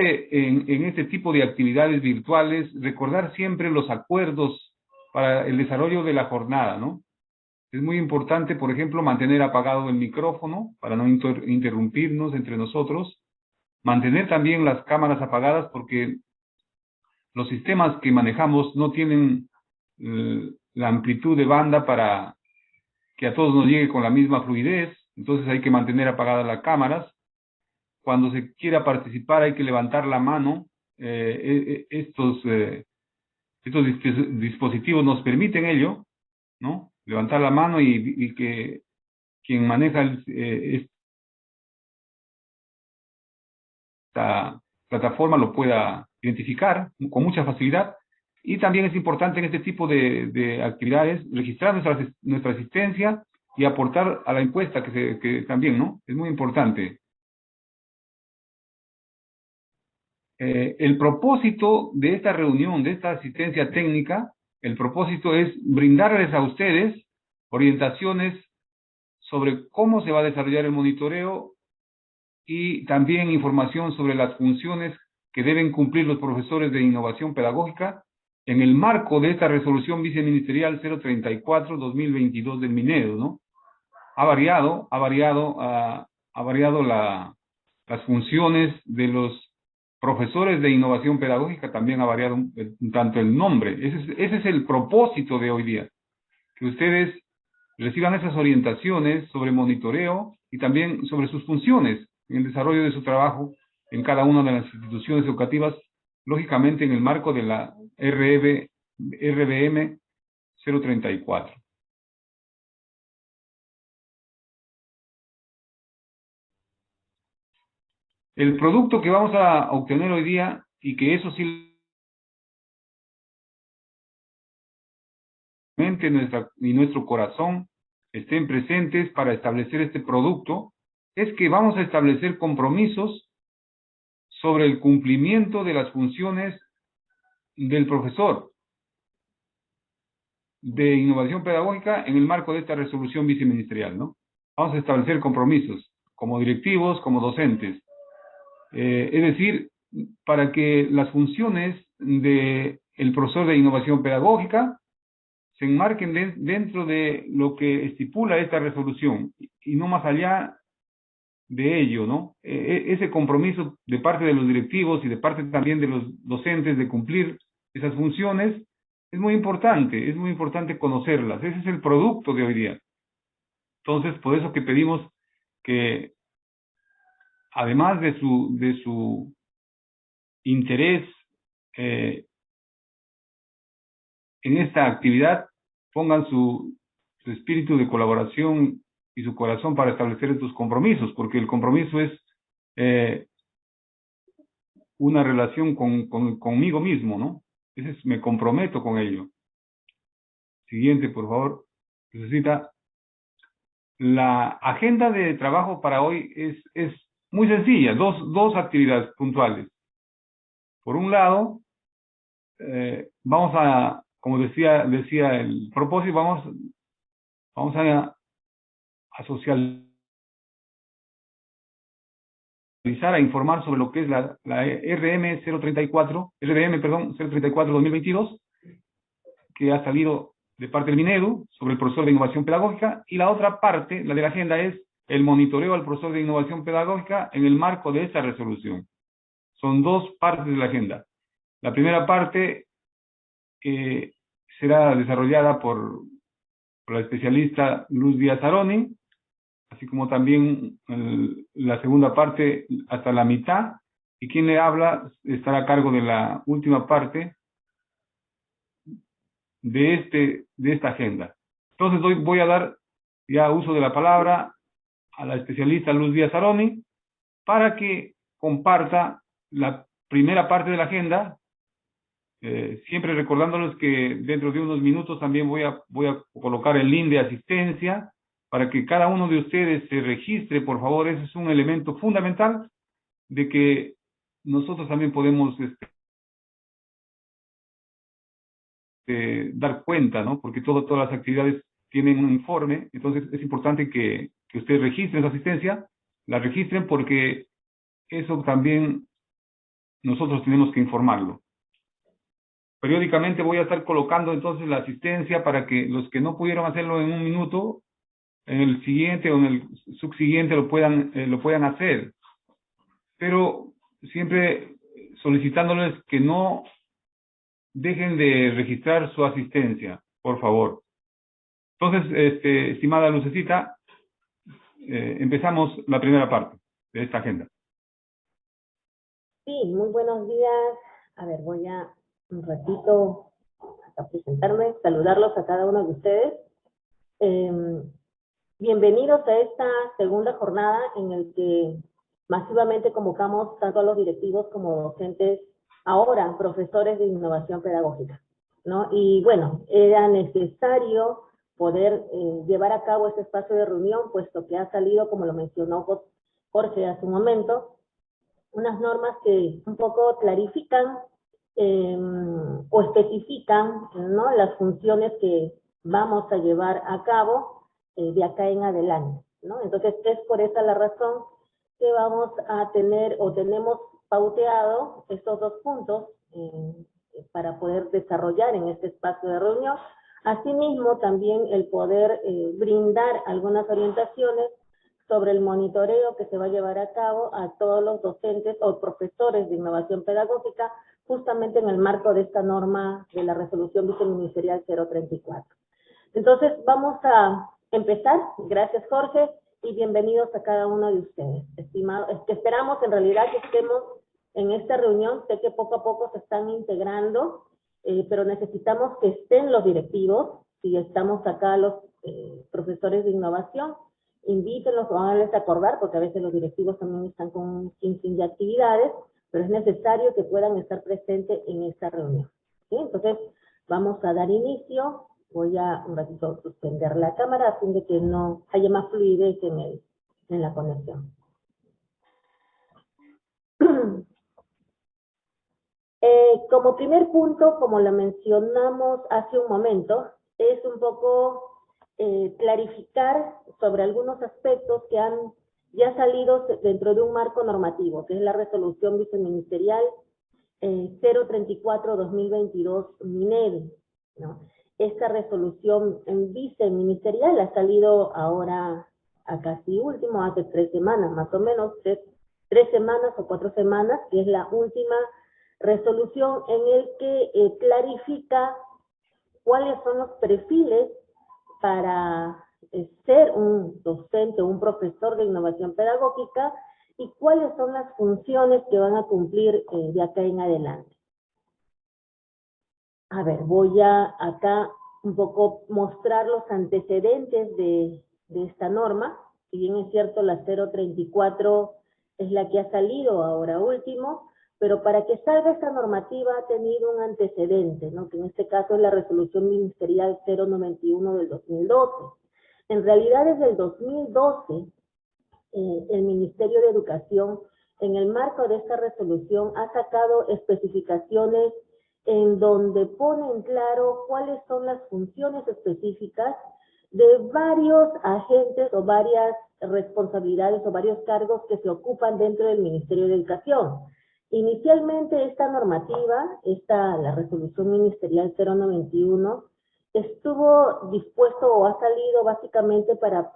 en, en este tipo de actividades virtuales, recordar siempre los acuerdos para el desarrollo de la jornada, ¿no? Es muy importante, por ejemplo, mantener apagado el micrófono para no interrumpirnos entre nosotros. Mantener también las cámaras apagadas porque los sistemas que manejamos no tienen eh, la amplitud de banda para que a todos nos llegue con la misma fluidez. Entonces hay que mantener apagadas las cámaras. Cuando se quiera participar hay que levantar la mano. Eh, e, e, estos, eh, estos dispositivos nos permiten ello, ¿no? levantar la mano y, que quien maneja eh, esta plataforma lo pueda identificar con mucha facilidad. Y también es importante en este tipo de, actividades registrar nuestra, nuestra asistencia y aportar a la encuesta que, se, que también, ¿no? Es muy importante. Eh, el propósito de esta reunión, de esta asistencia técnica, el propósito es brindarles a ustedes orientaciones sobre cómo se va a desarrollar el monitoreo y también información sobre las funciones que deben cumplir los profesores de innovación pedagógica en el marco de esta resolución viceministerial 034-2022 del Minedo, ¿no? Ha variado, ha variado, ha, variado la, las funciones de los profesores de innovación pedagógica también ha variado un, tanto el nombre. Ese es, ese es el propósito de hoy día. Que ustedes reciban esas orientaciones sobre monitoreo y también sobre sus funciones en el desarrollo de su trabajo en cada una de las instituciones educativas, lógicamente en el marco de la RB, RBM 034. El producto que vamos a obtener hoy día, y que eso sí nuestra, y nuestro corazón estén presentes para establecer este producto, es que vamos a establecer compromisos sobre el cumplimiento de las funciones del profesor de innovación pedagógica en el marco de esta resolución viceministerial, ¿no? Vamos a establecer compromisos como directivos, como docentes. Eh, es decir, para que las funciones del el profesor de innovación pedagógica se enmarquen dentro de lo que estipula esta resolución y no más allá de ello, ¿no? E, e, ese compromiso de parte de los directivos y de parte también de los docentes de cumplir esas funciones es muy importante, es muy importante conocerlas. Ese es el producto de hoy día. Entonces, por eso que pedimos que además de su, de su interés eh, en esta actividad, pongan su, su espíritu de colaboración y su corazón para establecer estos compromisos, porque el compromiso es eh, una relación con, con, conmigo mismo, ¿no? Ese es, me comprometo con ello. Siguiente, por favor. Necesita. La agenda de trabajo para hoy es muy sencilla, dos, dos actividades puntuales. Por un lado, eh, vamos a como decía, decía el propósito, vamos, vamos a, a socializar, a informar sobre lo que es la, la RM 034, RDM, perdón, 034-2022, que ha salido de parte del Minedu sobre el profesor de innovación pedagógica, y la otra parte, la de la agenda, es el monitoreo al profesor de innovación pedagógica en el marco de esta resolución. Son dos partes de la agenda. La primera parte que será desarrollada por, la especialista Luz Díaz Aroni, así como también la segunda parte hasta la mitad, y quien le habla estará a cargo de la última parte de, este, de esta agenda. Entonces doy, voy a dar ya uso de la palabra a la especialista Luz Díaz Aroni para que comparta la primera parte de la agenda. Eh, siempre recordándoles que dentro de unos minutos también voy a, voy a colocar el link de asistencia para que cada uno de ustedes se registre, por favor, ese es un elemento fundamental de que nosotros también podemos este, dar cuenta, ¿no? Porque todo, todas las actividades tienen un informe, entonces es importante que, que ustedes registren su asistencia, la registren porque eso también nosotros tenemos que informarlo. Periódicamente voy a estar colocando entonces la asistencia para que los que no pudieron hacerlo en un minuto, en el siguiente o en el subsiguiente lo puedan, eh, lo puedan hacer. Pero siempre solicitándoles que no dejen de registrar su asistencia, por favor. Entonces, este, estimada Lucecita, eh, empezamos la primera parte de esta agenda. Sí, muy buenos días. A ver, voy a un ratito a presentarme, saludarlos a cada uno de ustedes. Em, bienvenidos a esta segunda jornada en el que masivamente convocamos tanto a los directivos como docentes, ahora profesores de innovación pedagógica. ¿no? Y bueno, era necesario poder eh, llevar a cabo este espacio de reunión, puesto que ha salido, como lo mencionó Jorge hace un momento, unas normas que un poco clarifican em, o especifican ¿no? las funciones que vamos a llevar a cabo eh, de acá en adelante. ¿no? Entonces, es por esa la razón que vamos a tener o tenemos pauteado estos dos puntos eh, para poder desarrollar en este espacio de reunión. Asimismo, también el poder eh, brindar algunas orientaciones sobre el monitoreo que se va a llevar a cabo a todos los docentes o profesores de innovación pedagógica, justamente en el marco de esta norma de la resolución viceministerial 034. Entonces, vamos a empezar. Gracias, Jorge, y bienvenidos a cada uno de ustedes. Estimados, que esperamos en realidad que estemos en esta reunión. Sé que poco a poco se están integrando, eh, pero necesitamos que estén los directivos, si estamos acá los eh, profesores de innovación, invítenlos háganles acordar, porque a veces los directivos también están con un sinfín de actividades, pero es necesario que puedan estar presentes en esta reunión. Entonces, vamos a dar inicio. Voy a un ratito suspender la cámara a fin de que no haya más fluidez en, el, en la conexión. Eh, como primer punto, como lo mencionamos hace un momento, es un poco eh, clarificar sobre algunos aspectos que han ya salido dentro de un marco normativo, que es la resolución viceministerial eh, 034-2022 MINED. ¿no? Esta resolución viceministerial ha salido ahora a casi último, hace tres semanas, más o menos, tres, tres semanas o cuatro semanas, que es la última resolución en el que eh, clarifica cuáles son los perfiles para eh, ser un docente o un profesor de innovación pedagógica y cuáles son las funciones que van a cumplir eh, de acá en adelante. A ver, voy a acá un poco mostrar los antecedentes de, de esta norma. Si bien es cierto, la 034 es la que ha salido ahora último, pero para que salga esta normativa ha tenido un antecedente, ¿no? que en este caso es la resolución ministerial 091 del 2012. En realidad desde el 2012 eh, el Ministerio de Educación en el marco de esta resolución ha sacado especificaciones en donde pone en claro cuáles son las funciones específicas de varios agentes o varias responsabilidades o varios cargos que se ocupan dentro del Ministerio de Educación. Inicialmente esta normativa, esta, la resolución ministerial 091, estuvo dispuesto o ha salido básicamente para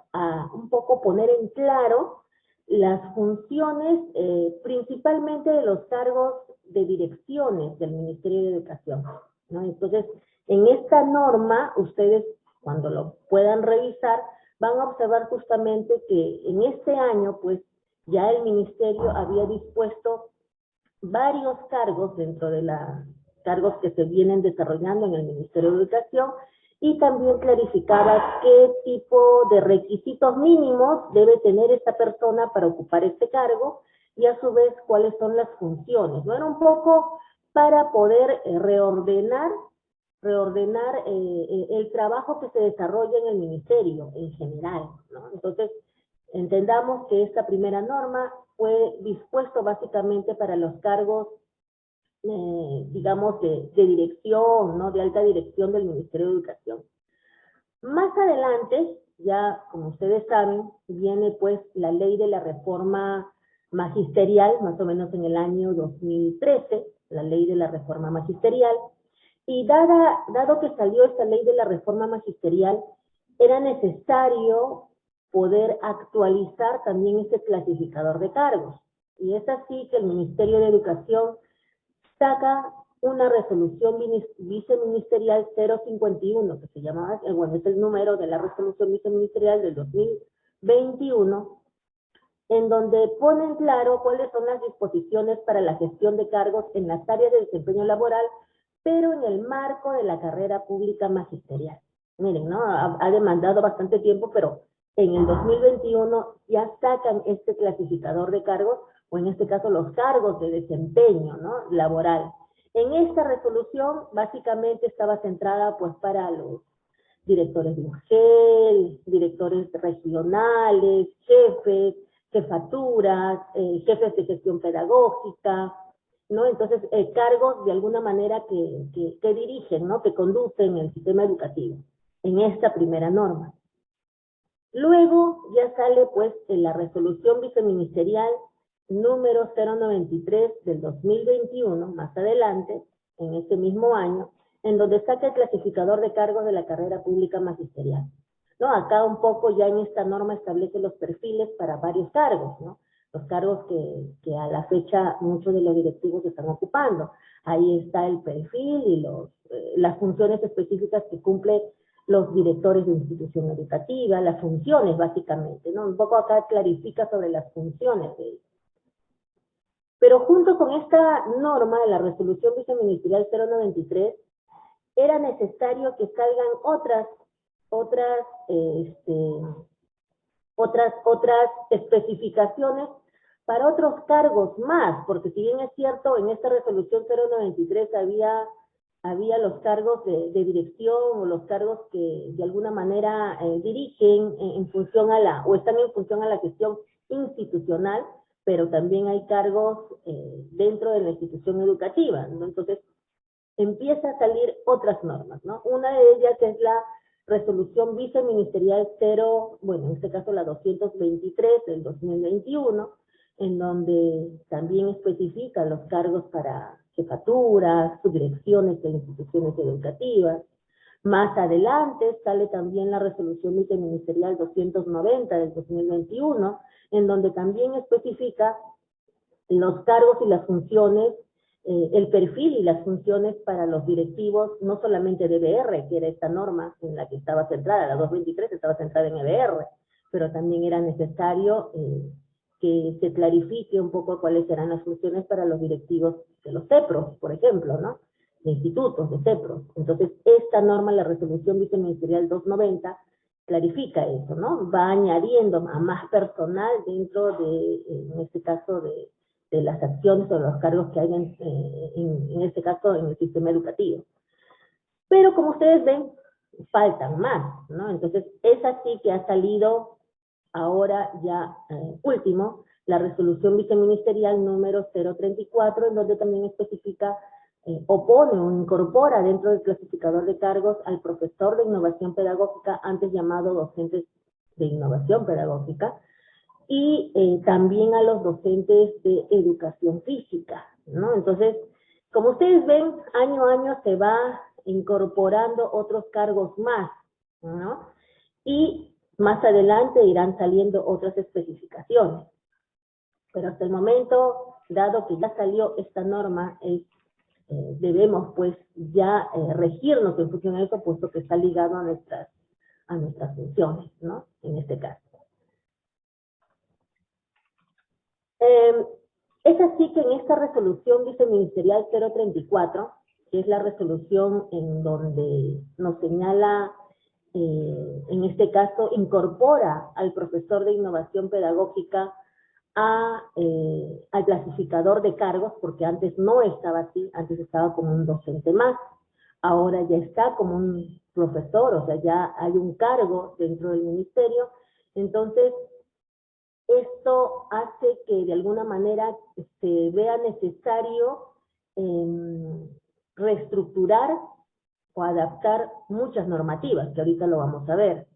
un poco poner en claro las funciones eh, principalmente de los cargos de direcciones del Ministerio de Educación. Entonces, en esta norma, ustedes cuando lo puedan revisar, van a observar justamente que en este año, pues, ya el Ministerio había dispuesto varios cargos dentro de los cargos que se vienen desarrollando en el Ministerio de Educación y también clarificaba qué tipo de requisitos mínimos debe tener esta persona para ocupar este cargo y a su vez cuáles son las funciones. ¿no? Era un poco para poder eh, reordenar reordenar eh, eh, el trabajo que se desarrolla en el ministerio en general. ¿no? Entonces, entendamos que esta primera norma fue dispuesto básicamente para los cargos, eh, digamos, de, dirección, ¿no? De alta dirección del Ministerio de Educación. Más adelante, ya como ustedes saben, viene pues la ley de la reforma magisterial, más o menos en el año 2013, la ley de la reforma magisterial, y dada, dado que salió esta ley de la reforma magisterial, era necesario poder actualizar también ese clasificador de cargos. Y es así que el Ministerio de Educación saca una resolución viceministerial 051, que se llama, eh, bueno, es el número de la resolución viceministerial del 2021, en donde ponen claro cuáles son las disposiciones para la gestión de cargos en las áreas de desempeño laboral, pero en el marco de la carrera pública magisterial. Miren, ¿no? Ha, demandado bastante tiempo, pero en el 2021 ya sacan este clasificador de cargos, o en este caso los cargos de desempeño, ¿no? Laboral. En esta resolución, básicamente estaba centrada, pues, para los directores de UGEL, directores regionales, jefes, jefaturas, eh, jefes de gestión pedagógica, ¿no? Entonces, cargos de alguna manera que, que, que, dirigen, ¿no? Que conducen el sistema educativo en esta primera norma. Luego ya sale, pues, en la resolución viceministerial número 093 del 2021, más adelante, en ese mismo año, en donde saca el clasificador de cargos de la carrera pública magisterial. ¿no? Acá un poco ya en esta norma establece los perfiles para varios cargos, ¿no? Los cargos que, que a la fecha muchos de los directivos están ocupando. Ahí está el perfil y los, eh, las funciones específicas que cumplen los directores de institución educativa, las funciones básicamente, ¿no? Un poco acá clarifica sobre las funciones de ellos. Pero junto con esta norma de la resolución viceministerial 093, era necesario que salgan otras otras, este, otras, otras especificaciones para otros cargos más, porque si bien es cierto, en esta resolución 093 había, había los cargos de, dirección o los cargos que de alguna manera eh, dirigen en, función a la, o están en función a la gestión institucional, pero también hay cargos eh, dentro de la institución educativa, Entonces, empieza a salir otras normas, ¿no? Una de ellas es la resolución viceministerial 0, bueno, en este caso la 223 del 2021, en donde también especifica los cargos para jefaturas, subdirecciones de instituciones educativas. Más adelante sale también la resolución viceministerial 290 del 2021, en donde también especifica los cargos y las funciones eh, el perfil y las funciones para los directivos, no solamente de EBR, que era esta norma en la que estaba centrada, la 223 estaba centrada en EBR, pero también era necesario eh, que se clarifique un poco cuáles eran las funciones para los directivos de los CEPROS, por ejemplo, ¿no? De institutos, de CEPROS. Entonces, esta norma, la resolución viceministerial 290, clarifica eso, ¿no? Va añadiendo a más personal dentro de, en este caso, de, las acciones o los cargos que hay eh, en, en, este caso en el sistema educativo. Pero como ustedes ven, faltan más, ¿no? Entonces, es así que ha salido ahora ya eh, último la resolución viceministerial número 034, en donde también especifica, eh, opone o incorpora dentro del clasificador de cargos al profesor de innovación pedagógica, antes llamado docentes de innovación pedagógica, y eh, también a los docentes de educación física, ¿no? Entonces, como ustedes ven, año a año se va incorporando otros cargos más, ¿no? Y más adelante irán saliendo otras especificaciones. Pero hasta el momento, dado que ya salió esta norma, eh, debemos pues ya eh, regirnos en función de eso, puesto que está ligado a nuestras, a nuestras funciones, ¿no? En este caso. Eh, es así que en esta resolución viceministerial 034, que es la resolución en donde nos señala, eh, en este caso, incorpora al profesor de innovación pedagógica a, eh, al clasificador de cargos, porque antes no estaba así, antes estaba como un docente más, ahora ya está como un profesor, o sea, ya hay un cargo dentro del ministerio, entonces esto hace que de alguna manera se vea necesario em, reestructurar o adaptar muchas normativas, que ahorita lo vamos a ver.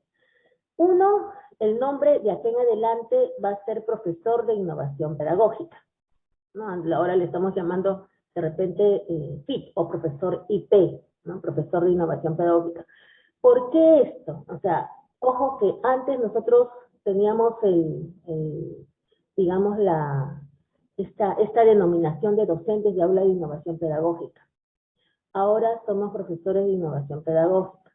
Uno, el nombre de aquí en adelante va a ser profesor de innovación pedagógica. Ahora le estamos llamando de repente eh, FIP o profesor IP, ¿no? profesor de innovación pedagógica. ¿Por qué esto? O sea, ojo que antes nosotros teníamos el, digamos, esta, esta denominación de docentes de aula de innovación pedagógica. Ahora somos profesores de innovación pedagógica,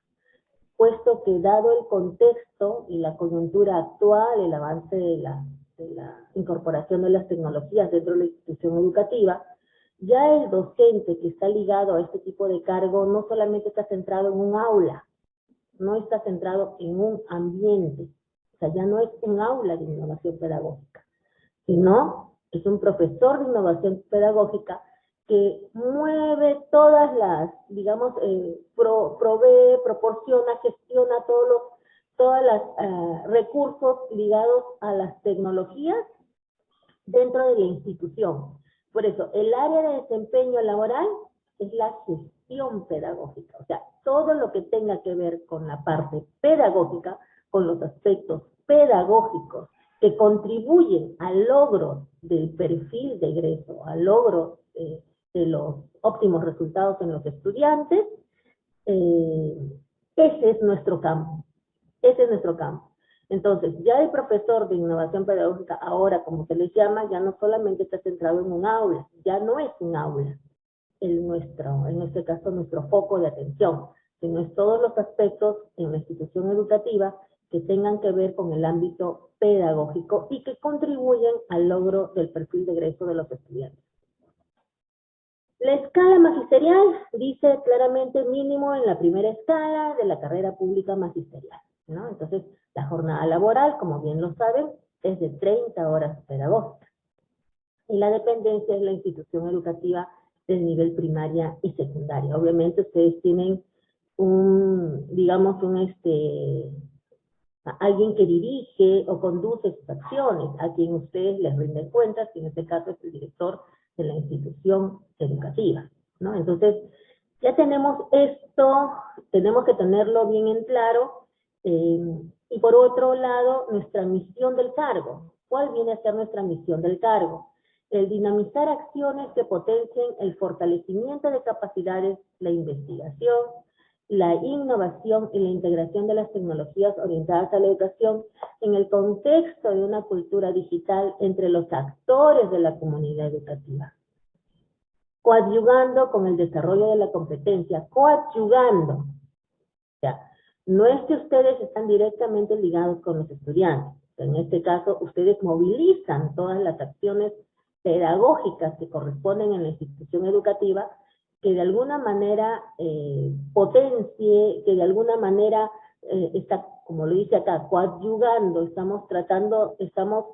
puesto que dado el contexto y la coyuntura actual, el avance de la, incorporación de las tecnologías dentro de la institución educativa, ya el docente que está ligado a este tipo de cargo no solamente está centrado en un aula, no está centrado en un ambiente, o sea, ya no es un aula de innovación pedagógica, sino es un profesor de innovación pedagógica que mueve todas las, digamos, eh, provee, proporciona, gestiona todos los todos los eh, recursos ligados a las tecnologías dentro de la institución. Por eso, el área de desempeño laboral es la gestión pedagógica, o sea, todo lo que tenga que ver con la parte pedagógica, con los aspectos pedagógicos que contribuyen al logro del perfil de egreso, al logro de, los óptimos resultados en los estudiantes, eh, ese es nuestro campo, ese es nuestro campo. Entonces, ya el profesor de innovación pedagógica, ahora como se les llama, ya no solamente está centrado en un aula, ya no es un aula, en, nuestro, en este caso nuestro foco de atención, sino es todos los aspectos en la institución educativa que tengan que ver con el ámbito pedagógico y que contribuyen al logro del perfil de egreso de los estudiantes. La escala magisterial dice claramente mínimo en la primera escala de la carrera pública magisterial. ¿no? Entonces, la jornada laboral, como bien lo saben, es de 30 horas pedagógicas. Y la dependencia es la institución educativa del nivel primaria y secundaria. Obviamente ustedes tienen un, digamos, un este, alguien que dirige o conduce sus acciones, a quien ustedes les rinden cuentas, que en este caso es el director de la institución educativa, ¿no? Entonces, ya tenemos esto, tenemos que tenerlo bien en claro, eh, y por otro lado, nuestra misión del cargo. ¿Cuál viene a ser nuestra misión del cargo? El dinamizar acciones que potencien el fortalecimiento de capacidades, la investigación, la innovación y la integración de las tecnologías orientadas a la educación en el contexto de una cultura digital entre los actores de la comunidad educativa. Coadyugando con el desarrollo de la competencia, coadyugando. Ya, no es que ustedes están directamente ligados con los estudiantes. En este caso, ustedes movilizan todas las acciones pedagógicas que corresponden en la institución educativa que de alguna manera eh, potencie, que de alguna manera eh, está, como lo dice acá, coadyugando, estamos tratando, estamos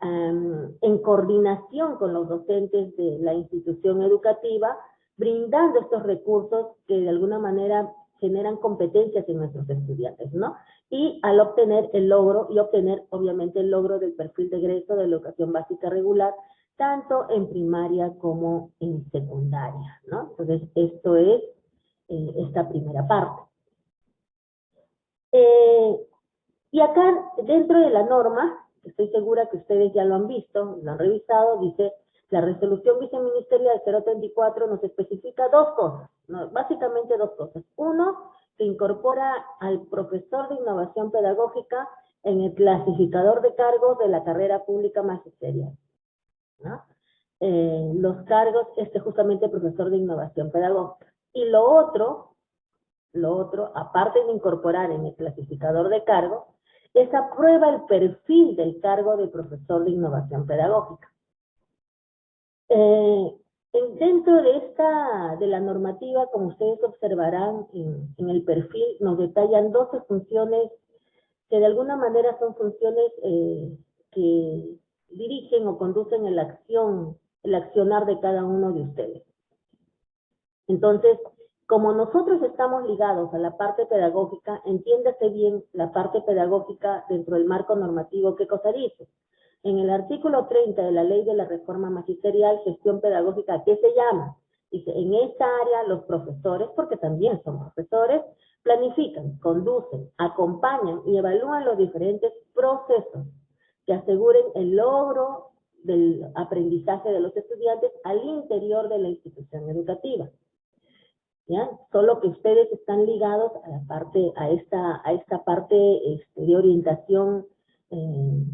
en coordinación con los docentes de la institución educativa, brindando estos recursos que de alguna manera generan competencias en nuestros estudiantes, ¿no? Y al obtener el logro, y obtener obviamente el logro del perfil de egreso de educación básica regular, tanto en primaria como en secundaria, ¿no? Entonces, esto es eh, esta primera parte. Eh, y acá, dentro de la norma, estoy segura que ustedes ya lo han visto, lo han revisado, dice, la resolución viceministerial 034 nos especifica dos cosas, básicamente dos cosas. Uno, se incorpora al profesor de innovación pedagógica en el clasificador de cargos de la carrera pública magisterial. Eh, los cargos, este justamente profesor de innovación pedagógica. Y lo otro, lo otro, aparte de incorporar en el clasificador de cargos, es aprueba el perfil del cargo de profesor de innovación pedagógica. Eh, dentro de esta, de la normativa, como ustedes observarán en, en, el perfil, nos detallan 12 funciones que de alguna manera son funciones eh, que dirigen o conducen el acción, el accionar de cada uno de ustedes. Entonces, como nosotros estamos ligados a la parte pedagógica, entiéndase bien la parte pedagógica dentro del marco normativo, ¿qué cosa dice? En el artículo 30 de la Ley de la Reforma Magisterial, Gestión Pedagógica, ¿qué se llama? Dice, en esta área los profesores, porque también son profesores, planifican, conducen, acompañan y evalúan los diferentes procesos que aseguren el logro del aprendizaje de los estudiantes al interior de la institución educativa. ¿Ya? Solo que ustedes están ligados a la parte, a esta, a esta parte este, de orientación eh,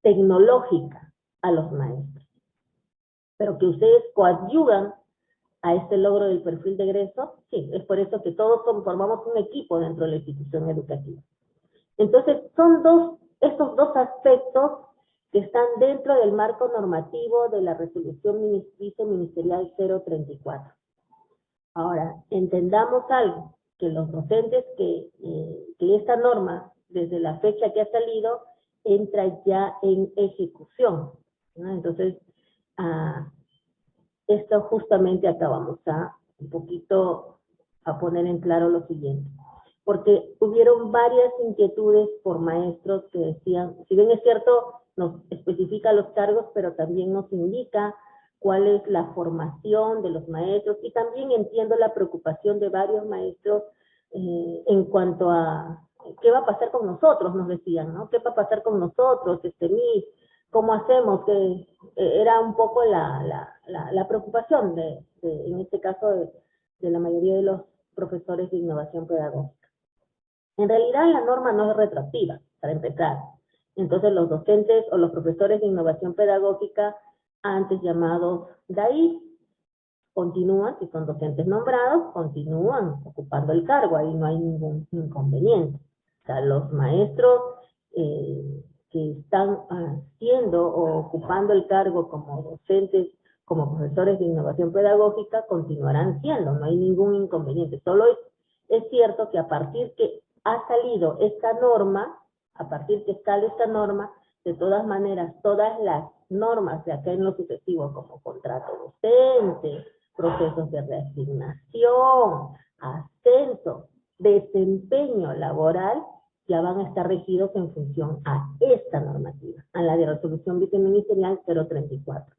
tecnológica a los maestros. Pero que ustedes coadyugan a este logro del perfil de egreso, sí, es por eso que todos formamos un equipo dentro de la institución educativa. Entonces, son dos, estos dos aspectos que están dentro del marco normativo de la resolución viceministerial 034. Ahora, entendamos algo, que los docentes que, eh, que esta norma, desde la fecha que ha salido, entra ya en ejecución. Entonces, ah, esto justamente acá vamos a un poquito a poner en claro lo siguiente. Porque hubieron varias inquietudes por maestros que decían, si bien es cierto, nos especifica los cargos, pero también nos indica cuál es la formación de los maestros y también entiendo la preocupación de varios maestros eh, en cuanto a qué va a pasar con nosotros, nos decían, ¿no? ¿Qué va a pasar con nosotros, este MIS? ¿Cómo hacemos? Que eh, era un poco la, la, la, preocupación de, en este caso, de, de la mayoría de los profesores de innovación pedagógica. En realidad la norma no es retroactiva, para empezar. Entonces los docentes o los profesores de innovación pedagógica, antes llamados DAI, continúan, si son docentes nombrados, continúan ocupando el cargo, ahí no hay ningún inconveniente. O sea, los maestros eh, que están haciendo o ocupando el cargo como docentes, como profesores de innovación pedagógica, continuarán siendo, no hay ningún inconveniente. Solo es, es cierto que a partir que ha salido esta norma, a partir que sale esta norma, de todas maneras, todas las normas de acá en lo sucesivo, como contrato docente, procesos de reasignación, ascenso, desempeño laboral, ya van a estar regidos en función a esta normativa, a la de resolución viceministerial 034.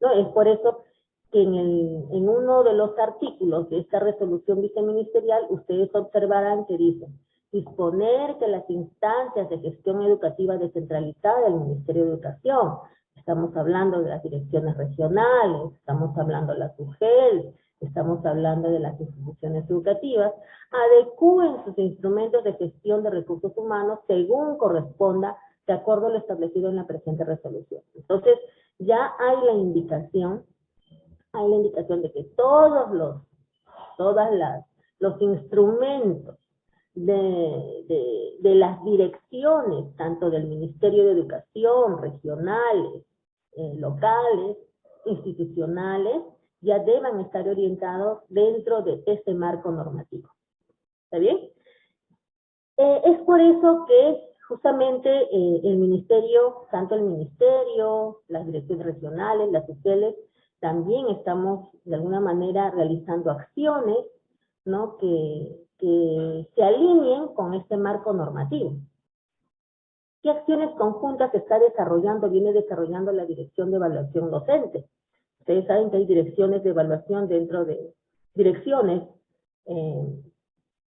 ¿No? Es por eso que en, el, en uno de los artículos de esta resolución viceministerial, ustedes observarán que dice, disponer que las instancias de gestión educativa descentralizada del Ministerio de Educación, estamos hablando de las direcciones regionales, estamos hablando de la SUGEL, estamos hablando de las instituciones educativas, adecúen sus instrumentos de gestión de recursos humanos según corresponda de acuerdo a lo establecido en la presente resolución. Entonces, ya hay la indicación, hay la indicación de que todos los, todas las, los instrumentos de, de, las direcciones, tanto del Ministerio de Educación, regionales, eh, locales, institucionales, ya deban estar orientados dentro de este marco normativo. ¿Está bien? Eh, es por eso que justamente eh, el ministerio, tanto el ministerio, las direcciones regionales, las sociales, también estamos de alguna manera realizando acciones ¿no? que, que se alineen con este marco normativo. ¿Qué acciones conjuntas está desarrollando, viene desarrollando la Dirección de Evaluación Docente? Ustedes saben que hay direcciones de evaluación dentro de, direcciones eh,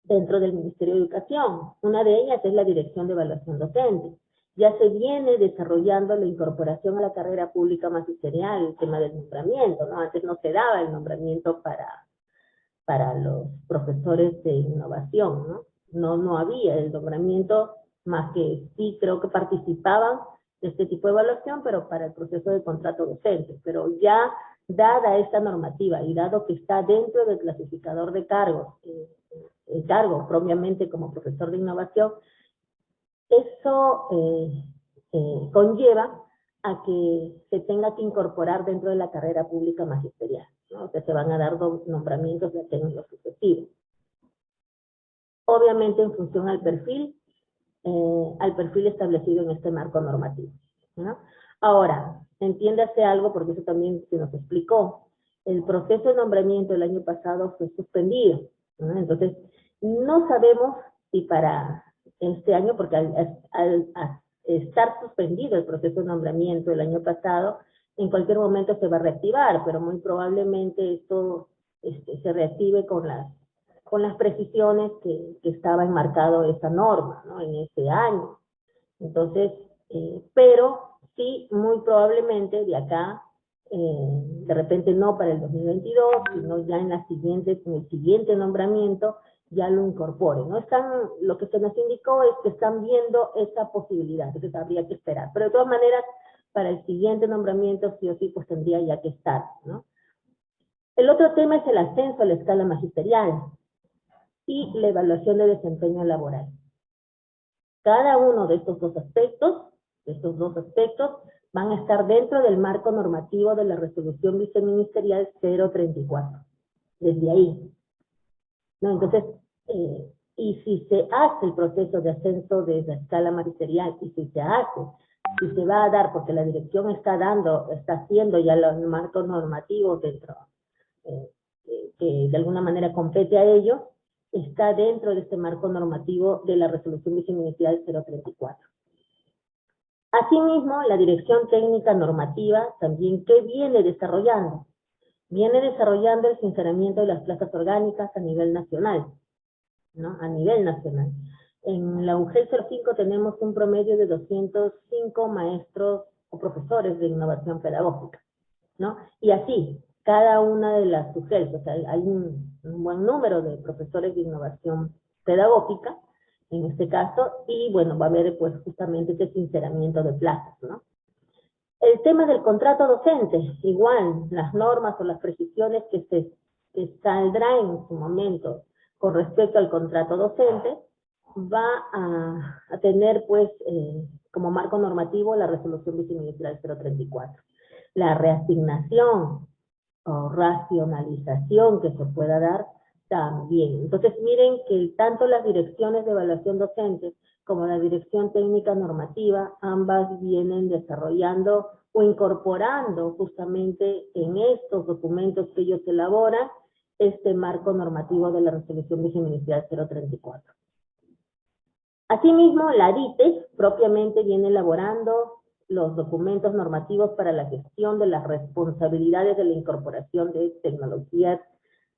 dentro del Ministerio de Educación. Una de ellas es la Dirección de Evaluación Docente. Ya se viene desarrollando la incorporación a la carrera pública magisterial, el tema del nombramiento, ¿no? Antes no se daba el nombramiento para, para los profesores de innovación, ¿no? No, no había el nombramiento, más que sí creo que participaban de este tipo de evaluación, pero para el proceso de contrato docente. Pero ya dada esta normativa y dado que está dentro del clasificador de cargos, eh, el cargo propiamente como profesor de innovación, eso eh, eh, conlleva a que se tenga que incorporar dentro de la carrera pública magisterial, ¿no? O se van a dar nombramientos de los sucesivos. Obviamente en función al perfil eh, al perfil establecido en este marco normativo. ¿no? Ahora, entiéndase algo, porque eso también se nos explicó. El proceso de nombramiento el año pasado fue suspendido. ¿no? Entonces, no sabemos si para este año, porque al, al, estar suspendido el proceso de nombramiento el año pasado, en cualquier momento se va a reactivar, pero muy probablemente esto este, se reactive con las, con las precisiones que, que estaba enmarcado esa norma, ¿no? En ese año. Entonces, eh, pero sí, muy probablemente de acá, eh, de repente no para el 2022, sino ya en la siguiente, en el siguiente nombramiento, ya lo incorporen. ¿no? Están, lo que se nos indicó es que están viendo esa posibilidad, entonces habría que esperar. Pero de todas maneras, para el siguiente nombramiento, sí o sí, pues tendría ya que estar, ¿no? El otro tema es el ascenso a la escala magisterial y la evaluación de desempeño laboral. Cada uno de estos dos aspectos, de estos dos aspectos, van a estar dentro del marco normativo de la resolución viceministerial 034. Desde ahí. ¿No? Entonces, eh, y si se hace el proceso de ascenso de la escala magisterial, y si se hace, si se va a dar, porque la dirección está dando, está haciendo ya los marcos normativos dentro, eh, que de alguna manera compete a ello, está dentro de este marco normativo de la resolución viceministerial 034. Asimismo, la Dirección Técnica Normativa también, ¿qué viene desarrollando? Viene desarrollando el sinceramiento de las plazas orgánicas a nivel nacional. ¿no? a nivel nacional. En la UGEL 05 tenemos un promedio de 205 maestros o profesores de innovación pedagógica, ¿no? Y así, cada una de las UGEL, o sea, hay un, buen número de profesores de innovación pedagógica, en este caso, y bueno, va a haber pues justamente ese sinceramiento de plazas, ¿no? El tema del contrato docente, igual, las normas o las precisiones que se que saldrá en su momento con respecto al contrato docente, va a, tener pues eh, como marco normativo la resolución viceministerial 034. La reasignación o racionalización que se pueda dar también. Entonces miren que tanto las direcciones de evaluación docente como la dirección técnica normativa, ambas vienen desarrollando o incorporando justamente en estos documentos que ellos elaboran este marco normativo de la resolución viceministerial 034. Asimismo, la DITE propiamente viene elaborando los documentos normativos para la gestión de las responsabilidades de la incorporación de tecnologías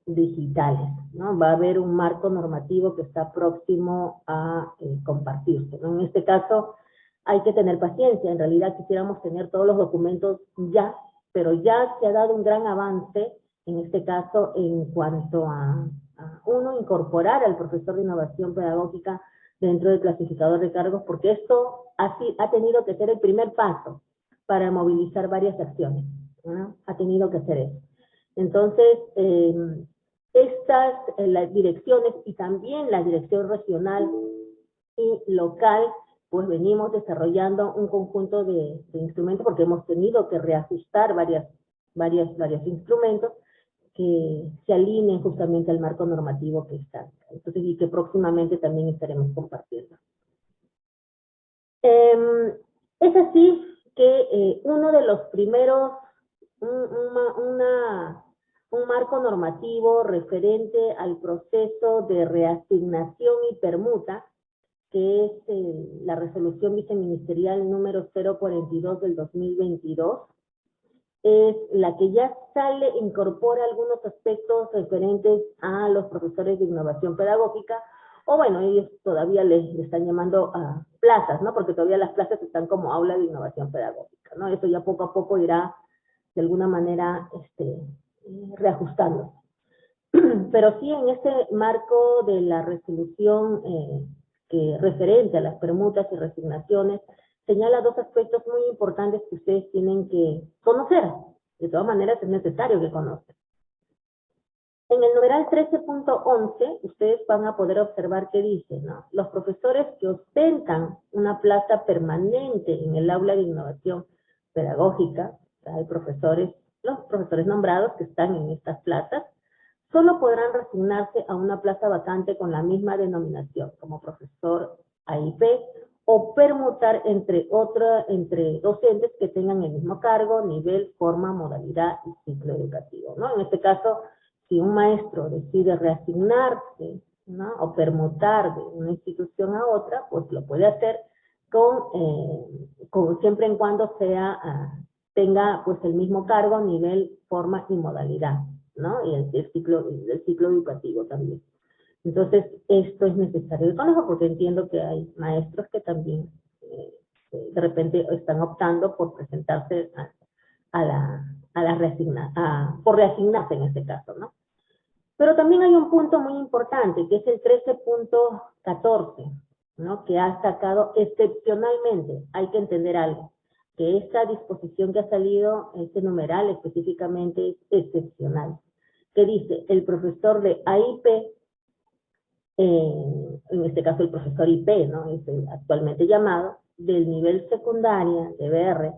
digitales. ¿no? Va a haber un marco normativo que está próximo a eh, compartirse. En este caso, hay que tener paciencia. En realidad quisiéramos tener todos los documentos ya, pero ya se ha dado un gran avance en este caso, en cuanto a, uno, incorporar al profesor de innovación pedagógica dentro del clasificador de cargos, porque esto ha, ha tenido que ser el primer paso para movilizar varias acciones. Ha tenido que ser eso. Entonces, em, estas eh, las direcciones y también la dirección regional y local, pues venimos desarrollando un conjunto de, de instrumentos porque hemos tenido que reajustar varias, varias, varios instrumentos que se alineen justamente al marco normativo que está. Entonces, y que próximamente también estaremos compartiendo. Em, es así que eh, uno de los primeros, un, una, un marco normativo referente al proceso de reasignación y permuta, que es eh, la resolución viceministerial número 042 del 2022, es la que ya sale, incorpora algunos aspectos referentes a los profesores de innovación pedagógica, o bueno, ellos todavía les, están llamando a plazas, ¿no? Porque todavía las plazas están como aula de innovación pedagógica, ¿no? Eso ya poco a poco irá de alguna manera este, reajustando. Pero sí en este marco de la resolución eh, que referente a las permutas y resignaciones, señala dos aspectos muy importantes que ustedes tienen que conocer. De todas maneras, es necesario que conozcan. En el numeral 13.11, ustedes van a poder observar que dice. Los profesores que ostentan una plaza permanente en el aula de innovación pedagógica, los profesores nombrados que están en estas plazas, solo podrán resignarse a una plaza vacante con la misma denominación, como profesor AIP o permutar entre otra, entre docentes que tengan el mismo cargo, nivel, forma, modalidad y ciclo educativo, ¿no? En este caso, si un maestro decide reasignarse, ¿no? O permutar de una institución a otra, pues lo puede hacer con, eh, con siempre en cuando sea, ah, tenga pues el mismo cargo, nivel, forma y modalidad, ¿no? Y el, ciclo, el ciclo educativo también. Entonces, esto es necesario de conocer porque entiendo que hay maestros que también eh, de repente están optando por presentarse a, la, a la reasigna, a, por reasignarse en este caso, ¿no? Pero también hay un punto muy importante, que es el 13.14, ¿no? que ha sacado excepcionalmente, hay que entender algo, que esta disposición que ha salido, este numeral específicamente es excepcional, que dice, el profesor de AIP, eh, en este caso el profesor IP, ¿no? es actualmente llamado, del nivel secundaria de BR,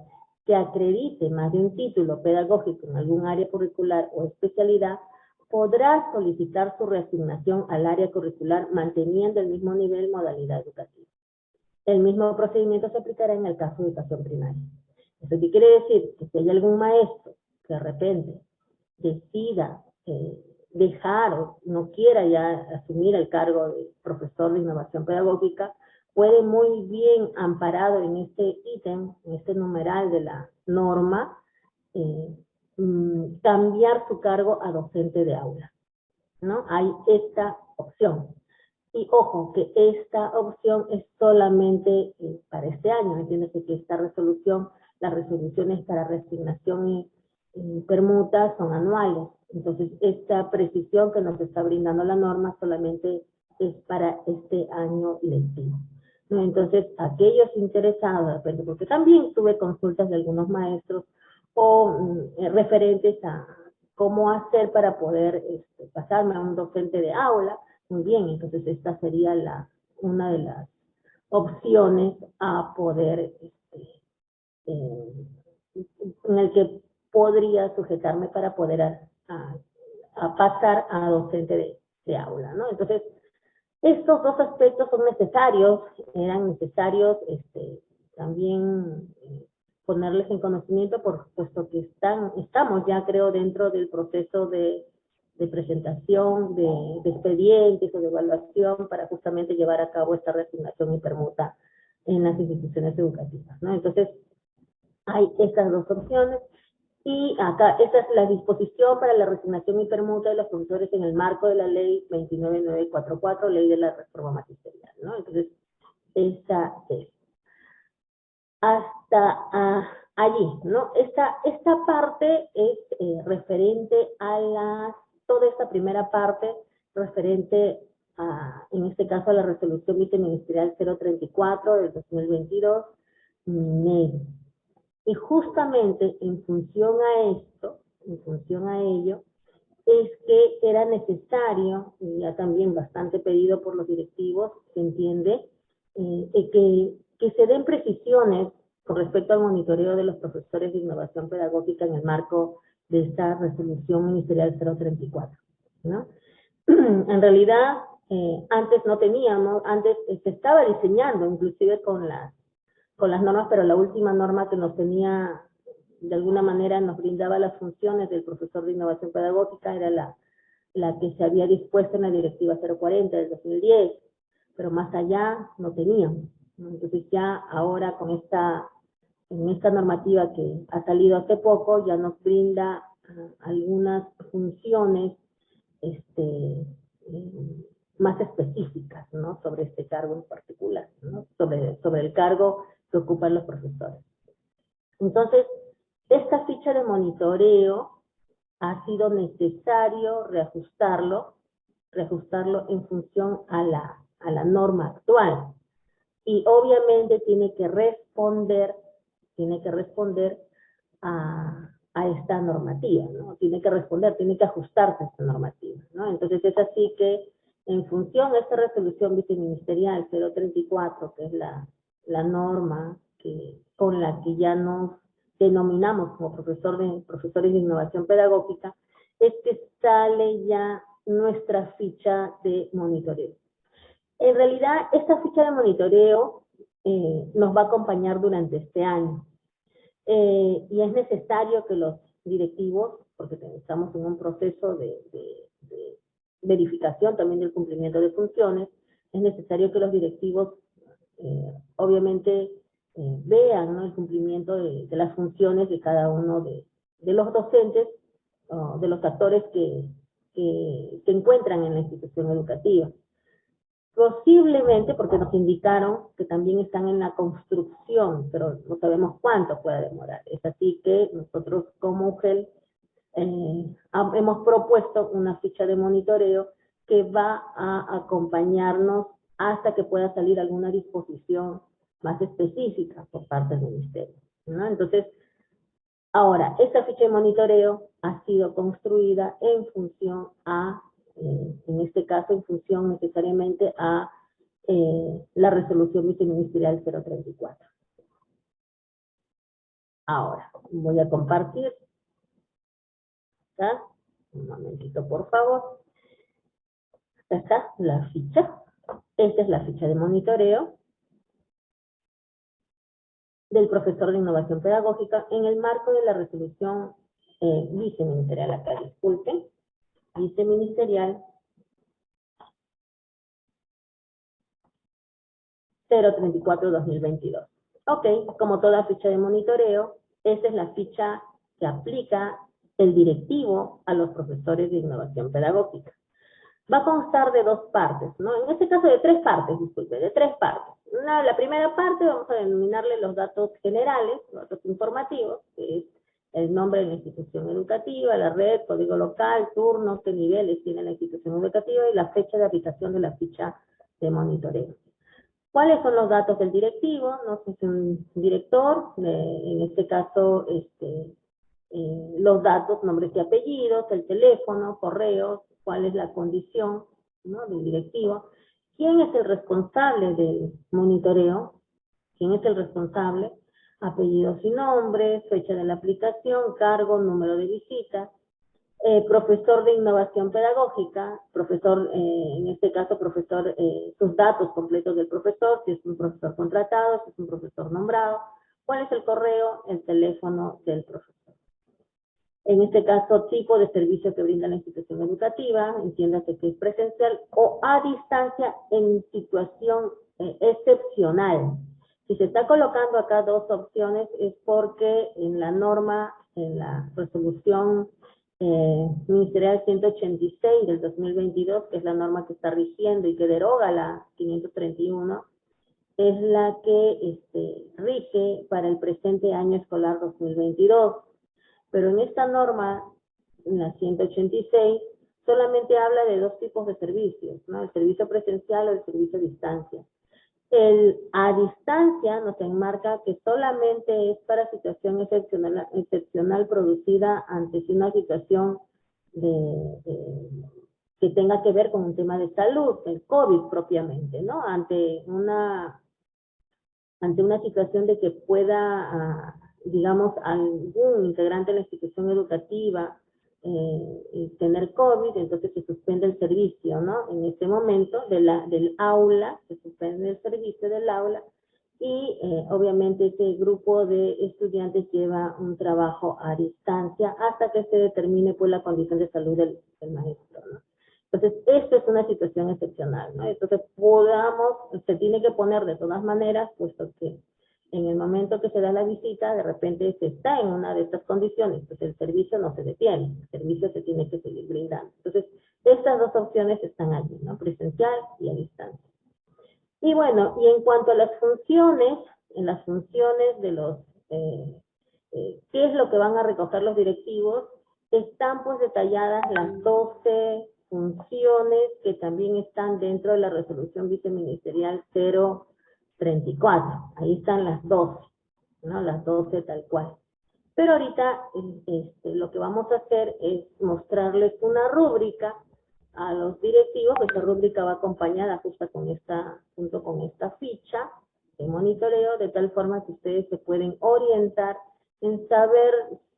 que acredite más de un título pedagógico en algún área curricular o especialidad, podrá solicitar su reasignación al área curricular manteniendo el mismo nivel modalidad educativa. El mismo procedimiento se aplicará en el caso de educación primaria. ¿Eso qué quiere decir? Que si hay algún maestro que de repente decida eh, dejar o no quiera ya asumir el cargo de profesor de innovación pedagógica, puede muy bien, amparado en este ítem, en este numeral de la norma, eh, Mm, cambiar su cargo a docente de aula. ¿no? Hay esta opción. Y ojo, que esta opción es solamente eh, para este año. Entiéndase que esta resolución, las resoluciones para resignación y, permuta son anuales. Entonces, esta precisión que nos está brindando la norma solamente es para este año lectivo. Entonces, aquellos interesados, porque también tuve consultas de algunos maestros o mm, eh, referentes a cómo hacer para poder este, pasarme a un docente de aula. Muy bien, entonces esta sería la, una de las opciones a poder, este, eh, en el que podría sujetarme para poder a, pasar a docente de, de aula, ¿no? Entonces, estos dos aspectos son necesarios, eran necesarios este, también eh, ponerles en conocimiento, por, puesto que están, estamos ya creo dentro del proceso de, de presentación de, expedientes o de evaluación para justamente llevar a cabo esta reasignación y permuta en las instituciones educativas. ¿no? Entonces, hay estas dos opciones y acá, esa es la disposición para la resignación y permuta de los profesores en el marco de la ley 29944, ley de la reforma magisterial. ¿no? Entonces, esa es hasta ah, allí, ¿no? Esta, esta parte es eh, referente a la, toda esta primera parte referente a, en este caso, a la resolución viceministerial 034 del 2022, Y justamente en función a esto, en función a ello, es que era necesario, y ya también bastante pedido por los directivos, se entiende, eh, que se den precisiones con respecto al monitoreo de los profesores de innovación pedagógica en el marco de esta resolución ministerial 034. ¿no? en realidad, eh, antes no teníamos, antes se estaba diseñando inclusive con las, con las normas, pero la última norma que nos tenía, de alguna manera nos brindaba las funciones del profesor de innovación pedagógica era la, la que se había dispuesto en la directiva 040 del 2010, pero más allá no teníamos. Entonces ya ahora con esta, en esta normativa que ha salido hace poco, ya nos brinda ah, algunas funciones este, eh, más específicas, ¿no? Sobre este cargo en particular, ¿no? Sobre, sobre el cargo que ocupan los profesores. Entonces, esta ficha de monitoreo ha sido necesario reajustarlo, reajustarlo en función a la, a la norma actual y obviamente tiene que responder, tiene que responder a, a, esta normativa, ¿no? Tiene que responder, tiene que ajustarse a esta normativa, ¿no? Entonces es así que en función de esta resolución viceministerial 034, que es la, la norma que, con la que ya nos denominamos como profesor de, profesores de innovación pedagógica, es que sale ya nuestra ficha de monitoreo. En realidad, esta ficha de monitoreo eh, nos va a acompañar durante este año. Eh, y es necesario que los directivos, porque estamos en un proceso de, verificación también del cumplimiento de funciones, es necesario que los directivos eh, obviamente vean el cumplimiento de, las funciones de cada uno de, los docentes de los actores que, que se encuentran en la institución educativa. Posiblemente porque nos indicaron que también están en la construcción, pero no sabemos cuánto puede demorar. Es así que nosotros como UGEL eh, hemos propuesto una ficha de monitoreo que va a acompañarnos hasta que pueda salir alguna disposición más específica por parte del Ministerio. Entonces, ahora, esta ficha de monitoreo ha sido construida en función a eh, en este caso en función necesariamente a eh, la resolución viceministerial 034. Ahora, voy a compartir. ¿Está? Un momentito, por favor. Acá está la ficha. Esta es la ficha de monitoreo del profesor de innovación pedagógica en el marco de la resolución eh, viceministerial. Acá, disculpen viceministerial 034-2022. Ok, como toda ficha de monitoreo, esa es la ficha que aplica el directivo a los profesores de innovación pedagógica. Va a constar de dos partes, ¿no? En este caso de tres partes, disculpe, de tres partes. la primera parte vamos a denominarle los datos generales, los datos informativos, que es el nombre de la institución educativa, la red, código local, turno, qué niveles tiene la institución educativa y la fecha de aplicación de la ficha de monitoreo. ¿Cuáles son los datos del directivo? No sé si un director, en este caso, este, eh, los datos, nombres y apellidos, el teléfono, correos, cuál es la condición ¿no? del directivo. ¿Quién es el responsable del monitoreo? ¿Quién es el responsable? apellidos y nombres, fecha de la aplicación, cargo, número de visitas, eh, profesor de innovación pedagógica, profesor, eh, en este caso profesor, eh, sus datos completos del profesor, si es un profesor contratado, si es un profesor nombrado, cuál es el correo, el teléfono del profesor. En este caso, tipo de servicio que brinda la institución educativa, entiéndase que es presencial o a distancia en situación excepcional, si se está colocando acá dos opciones es porque en la norma, en la resolución eh, ministerial 186 del 2022, que es la norma que está rigiendo y que deroga la 531, es la que este, rige para el presente año escolar 2022. Pero en esta norma, en la 186, solamente habla de dos tipos de servicios, ¿no? El servicio presencial o el servicio a distancia. El a distancia nos enmarca que solamente es para situación excepcional, excepcional producida ante una situación de, que tenga que ver con un tema de salud, el COVID propiamente, ¿no? Ante una, ante una situación de que pueda, ah, digamos, algún integrante de la institución educativa eh, tener COVID, entonces se suspende el servicio, ¿no? En este momento de la, del aula, se suspende el servicio del aula y eh, obviamente ese grupo de estudiantes lleva un trabajo a distancia hasta que se determine pues la condición de salud del, maestro, ¿no? Entonces, esto es una situación excepcional, ¿no? Entonces, podamos, se tiene que poner de todas maneras, puesto que en el momento que se da la visita, de repente se está en una de estas condiciones, pues el servicio no se detiene, el servicio se tiene que seguir brindando. Entonces, estas dos opciones están allí, ¿no? Presencial y a distancia. Y bueno, y en cuanto a las funciones, en las funciones de los, eh, eh, ¿qué es lo que van a recoger los directivos? Están pues detalladas las 12 funciones que también están dentro de la resolución viceministerial 0 34. Ahí están las 12, ¿no? Las 12 tal cual. Pero ahorita este, lo que vamos a hacer es mostrarles una rúbrica a los directivos. Esta rúbrica va acompañada justo con esta, junto con esta ficha de monitoreo, de tal forma que ustedes se pueden orientar en saber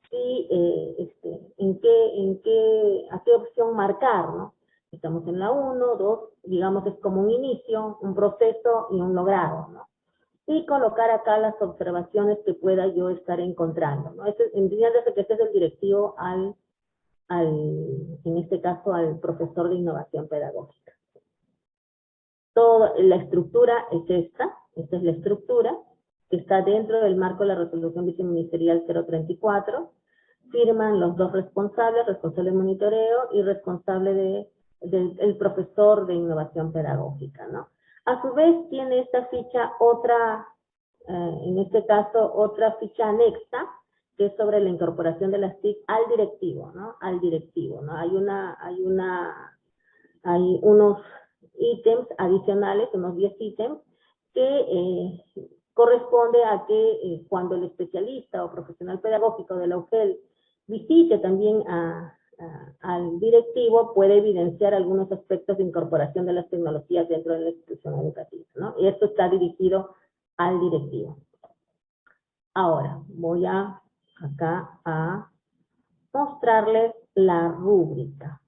si, eh, este, en qué, en qué, a qué opción marcar, ¿no? Estamos en la 1, 2, digamos es como un inicio, un proceso y un logrado, ¿no? Y colocar acá las observaciones que pueda yo estar encontrando, ¿no? Este, entiéndase que este es el directivo al, al, en este caso, al profesor de innovación pedagógica. Toda la estructura es esta, esta es la estructura, que está dentro del marco de la resolución viceministerial 034, firman los dos responsables, responsable de monitoreo y responsable de, del profesor de innovación pedagógica, ¿no? A su vez tiene esta ficha otra, eh, en este caso, otra ficha anexa, que es sobre la incorporación de las TIC al directivo, ¿no? Al directivo, ¿no? Hay una, hay una, hay unos ítems adicionales, unos 10 ítems, que eh, corresponde a que eh, cuando el especialista o profesional pedagógico de la UGEL visite también al directivo, puede evidenciar algunos aspectos de incorporación de las tecnologías dentro de la institución educativa, ¿no? Y esto está dirigido al directivo. Ahora, voy a acá a mostrarles la rúbrica.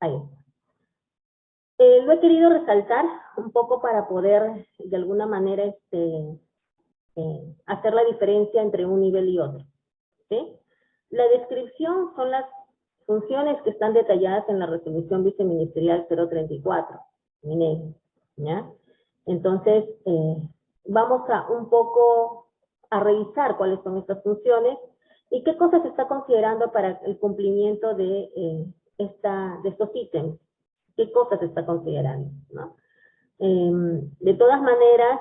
Ahí está. Eh, lo he querido resaltar un poco para poder de alguna manera este, eh, hacer la diferencia entre un nivel y otro. La descripción son las funciones que están detalladas en la resolución viceministerial 034, ¿ya? Entonces, eh, vamos a un poco a revisar cuáles son estas funciones y qué cosas se está considerando para el cumplimiento de, esta, de estos ítems qué cosas se está considerando, ¿no? Em, de todas maneras,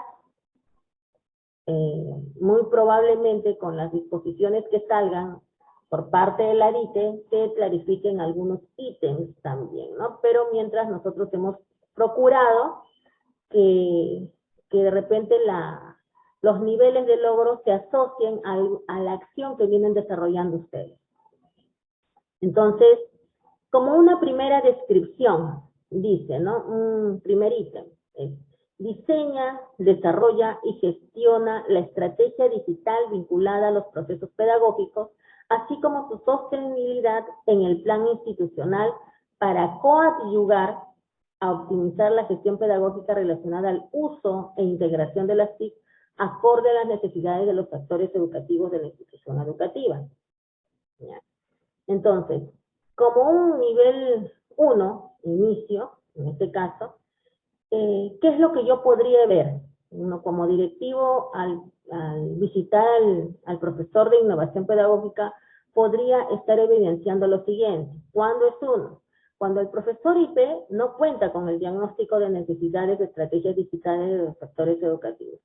eh, muy probablemente con las disposiciones que salgan por parte de la DITE, se clarifiquen algunos ítems también, ¿no? Pero mientras nosotros hemos procurado que, que de repente la, los niveles de logro se asocien a la acción que vienen desarrollando ustedes. Entonces, como una primera descripción, dice, ¿no? Un primer ítem es, diseña, desarrolla y gestiona la estrategia digital vinculada a los procesos pedagógicos, así como su sostenibilidad en el plan institucional para coadyuvar a optimizar la gestión pedagógica relacionada al uso e integración de las TIC acorde a las necesidades de los actores educativos de la institución educativa. Entonces, como un nivel 1, inicio, en este caso, eh, ¿qué es lo que yo podría ver? Uno como directivo, al, visitar al, profesor de innovación pedagógica, podría estar evidenciando lo siguiente. ¿Cuándo es uno? Cuando el profesor IP no cuenta con el diagnóstico de necesidades de estrategias digitales de los sectores educativos.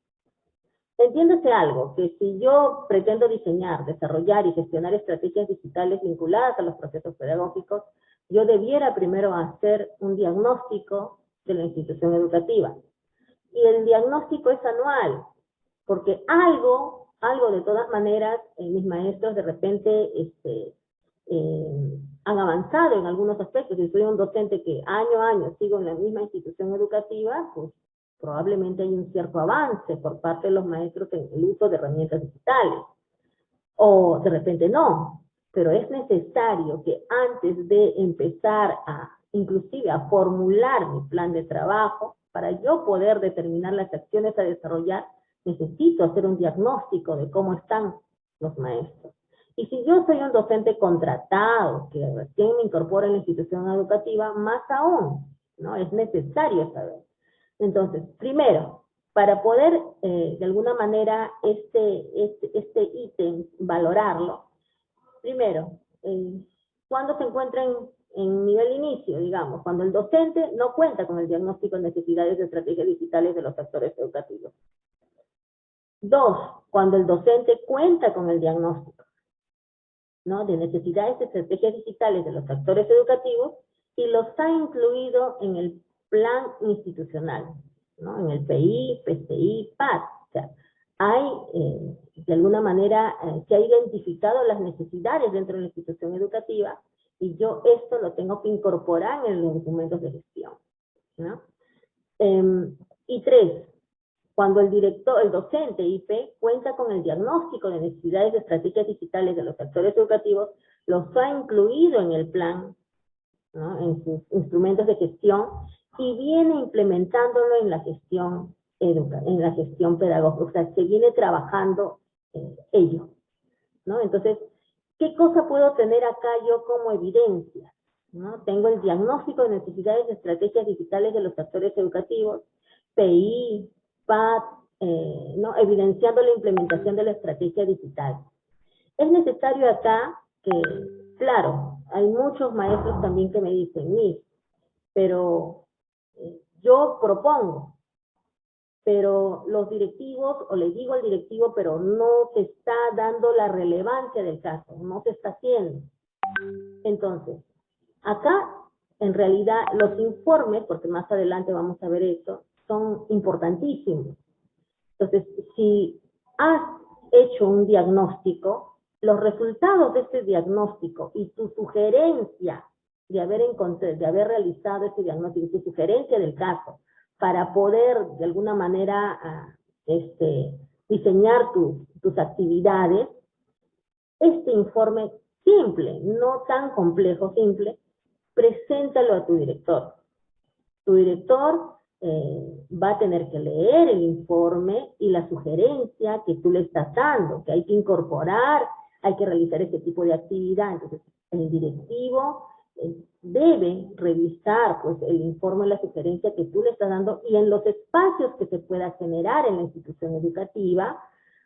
Entiéndase algo, que si yo pretendo diseñar, desarrollar y gestionar estrategias digitales vinculadas a los procesos pedagógicos, yo debiera primero hacer un diagnóstico de la institución educativa. Y el diagnóstico es anual, porque algo, algo de todas maneras, eh, mis maestros de repente este, eh, han avanzado en algunos aspectos. Si soy un docente que año a año sigo en la misma institución educativa, pues probablemente hay un cierto avance por parte de los maestros en el uso de herramientas digitales. O de repente no, pero es necesario que antes de empezar a, inclusive a formular mi plan de trabajo, para yo poder determinar las acciones a desarrollar, necesito hacer un diagnóstico de cómo están los maestros. Y si yo soy un docente contratado, que recién me incorpora en la institución educativa, más aún, ¿no? Es necesario saber. Entonces, primero, para poder eh, de alguna manera este, este, este ítem valorarlo, primero, eh, cuando se encuentra en, nivel inicio, digamos, cuando el docente no cuenta con el diagnóstico de necesidades de estrategias digitales de los actores educativos. Dos, cuando el docente cuenta con el diagnóstico ¿no? de necesidades de estrategias digitales de los actores educativos y los ha incluido en el plan institucional, ¿no? En el PI, PCI, PAD. O sea, hay, eh, de alguna manera, eh, se ha identificado las necesidades dentro de la institución educativa y yo esto lo tengo que incorporar en los documentos de gestión. Em, y tres, cuando el director, el docente IP cuenta con el diagnóstico de necesidades de estrategias digitales de los actores educativos, los ha incluido en el plan, ¿no? en sus instrumentos de gestión y viene implementándolo en la gestión en la gestión pedagógica, o sea, se viene trabajando eh, ello, ¿no? Entonces, ¿qué cosa puedo tener acá yo como evidencia? ¿no? Tengo el diagnóstico de necesidades de estrategias digitales de los actores educativos, PI, PAD, eh, ¿no? evidenciando la implementación de la estrategia digital. Es necesario acá que, claro, hay muchos maestros también que me dicen, Miss, pero eh, yo propongo, pero los directivos, o le digo al directivo, pero no se está dando la relevancia del caso, no se está haciendo. Entonces, acá, en realidad, los informes, porque más adelante vamos a ver eso, son importantísimos. Entonces, si has hecho un diagnóstico, los resultados de este diagnóstico y tu sugerencia de haber, de haber realizado ese diagnóstico, tu sugerencia del caso, para poder de alguna manera ah, este, diseñar tus actividades, este informe simple, no tan complejo, simple, preséntalo a tu director. Tu director eh, va a tener que leer el informe y la sugerencia que tú le estás dando, que hay que incorporar, hay que realizar ese tipo de actividad. Entonces, el directivo eh, debe revisar pues el informe, la sugerencia que tú le estás dando y en los espacios que se pueda generar en la institución educativa,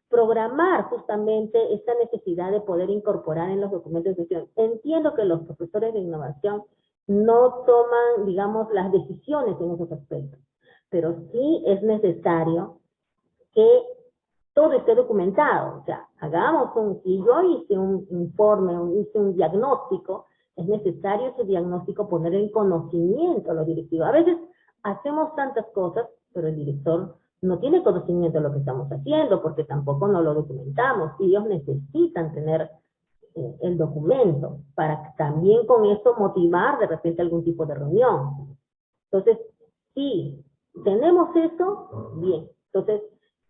programar justamente esta necesidad de poder incorporar en los documentos de gestión. Entiendo que los profesores de innovación no toman, digamos, las decisiones en esos aspectos, pero sí es necesario que todo esté documentado. O sea, hagamos un, si yo hice un informe, hice un diagnóstico, es necesario ese diagnóstico poner en conocimiento a los directivos. A veces hacemos tantas cosas, pero el director no tiene conocimiento de lo que estamos haciendo porque tampoco no lo documentamos y ellos necesitan tener el documento para también con eso motivar de repente algún tipo de reunión. Entonces, si tenemos eso, bien. Entonces,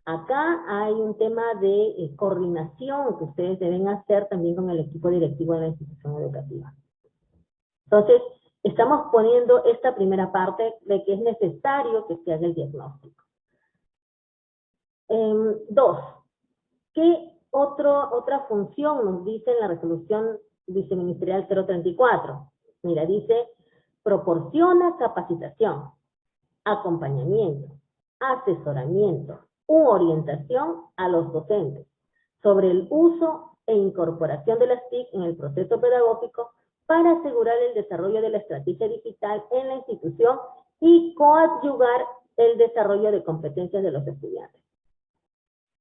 acá hay un tema de eh, coordinación que ustedes deben hacer también con el equipo directivo de la institución educativa. Entonces, estamos poniendo esta primera parte de que es necesario que se haga el diagnóstico. Em, dos, ¿qué otro, otra función nos dice en la resolución viceministerial 034? Mira, dice, proporciona capacitación, acompañamiento, asesoramiento u orientación a los docentes sobre el uso e incorporación de las TIC en el proceso pedagógico para asegurar el desarrollo de la estrategia digital en la institución y coadyuvar el desarrollo de competencias de los estudiantes.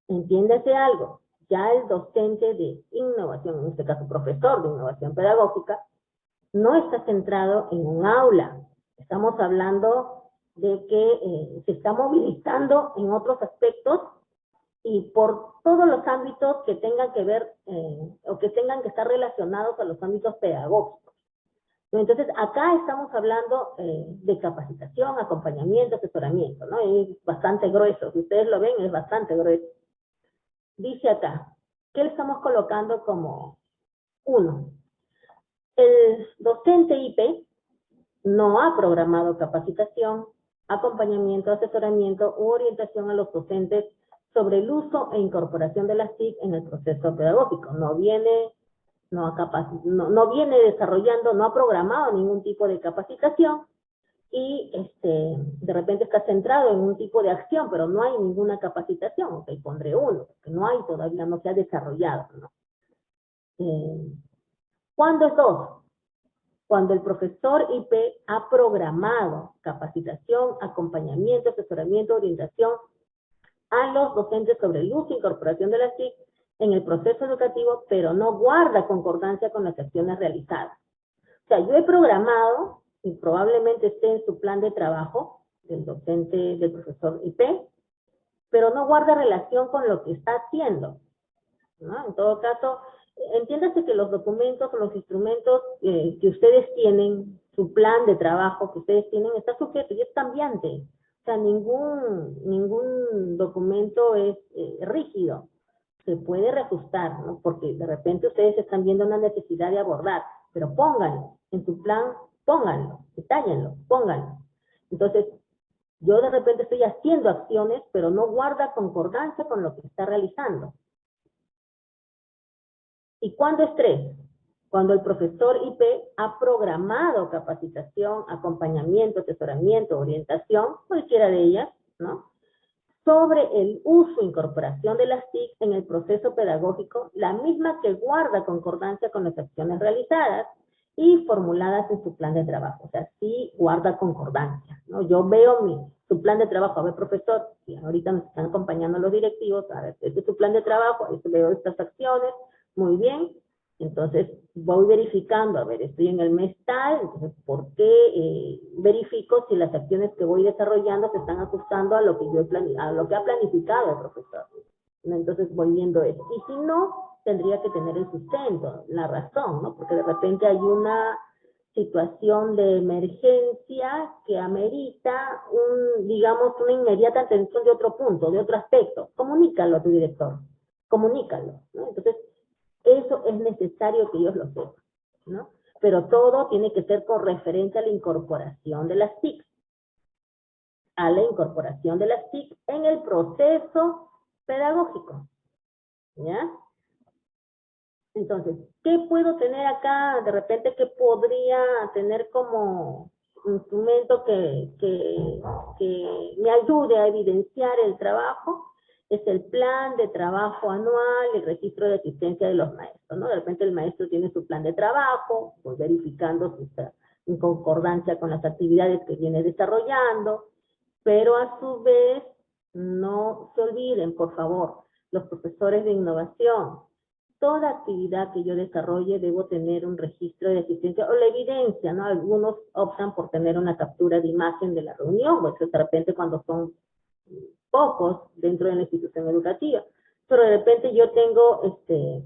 Entiéndase algo, ya el docente de innovación, en este caso profesor de innovación pedagógica, no está centrado en un aula. Estamos hablando de que eh, se está movilizando en otros aspectos y por todos los ámbitos que tengan que ver eh, o que tengan que estar relacionados a los ámbitos pedagógicos. Entonces, acá estamos hablando eh, de capacitación, acompañamiento, asesoramiento, ¿no? Es bastante grueso. Si ustedes lo ven, es bastante grueso. Dice acá, ¿qué le estamos colocando como uno? El docente IP no ha programado capacitación, acompañamiento, asesoramiento u orientación a los docentes sobre el uso e incorporación de las TIC en el proceso pedagógico. No viene, no, ha no, no viene desarrollando, no ha programado ningún tipo de capacitación y este, de repente está centrado en un tipo de acción, pero no hay ninguna capacitación, ok, pondré uno, que no hay todavía, no se ha desarrollado, ¿no? Eh, ¿Cuándo es dos? Cuando el profesor IP ha programado capacitación, acompañamiento, asesoramiento, orientación a los docentes sobre el uso e incorporación de las TIC en el proceso educativo, pero no guarda concordancia con las acciones realizadas. O sea, yo he programado y probablemente esté en su plan de trabajo del docente, del profesor IP, pero no guarda relación con lo que está haciendo. En todo caso, entiéndase que los documentos los instrumentos eh, que ustedes tienen, su plan de trabajo que ustedes tienen, está sujeto y es cambiante. O sea, ningún, ningún documento es eh, rígido. Se puede reajustar. Porque de repente ustedes están viendo una necesidad de abordar, pero pónganlo en su plan pónganlo, detállenlo, pónganlo. Entonces, yo de repente estoy haciendo acciones, pero no guarda concordancia con lo que está realizando. ¿Y cuándo es tres? Cuando el profesor IP ha programado capacitación, acompañamiento, asesoramiento, orientación, cualquiera de ellas, ¿no? sobre el uso e incorporación de las TIC en el proceso pedagógico, la misma que guarda concordancia con las acciones realizadas y formuladas en su plan de trabajo. O sea, sí guarda concordancia. ¿no? Yo veo mi, su plan de trabajo, a ver, profesor, y ahorita nos están acompañando los directivos, a ver, este es su plan de trabajo, veo estas acciones, muy bien, entonces voy verificando, a ver, estoy en el mes tal, entonces, ¿por qué eh, verifico si las acciones que voy desarrollando se están ajustando a lo que yo he a lo que ha planificado el profesor? Entonces voy viendo eso. Y si no, tendría que tener el sustento, la razón, ¿no? Porque de repente hay una situación de emergencia que amerita un, digamos, una inmediata atención de otro punto, de otro aspecto. Comunícalo a tu director, comunícalo, ¿no? Entonces, eso es necesario que ellos lo sepan, ¿no? Pero todo tiene que ser con referencia a la incorporación de las TIC, a la incorporación de las TIC en el proceso pedagógico, ¿ya? Entonces, ¿qué puedo tener acá? De repente, ¿qué podría tener como instrumento que, me ayude a evidenciar el trabajo? es el plan de trabajo anual, el registro de asistencia de los maestros, ¿no? De repente el maestro tiene su plan de trabajo, pues verificando si está en concordancia con las actividades que viene desarrollando, pero a su vez no se olviden, por favor, los profesores de innovación, toda actividad que yo desarrolle debo tener un registro de asistencia o la evidencia, ¿no? Algunos optan por tener una captura de imagen de la reunión, pues de repente cuando son pocos dentro de la institución educativa. Pero de repente yo tengo este,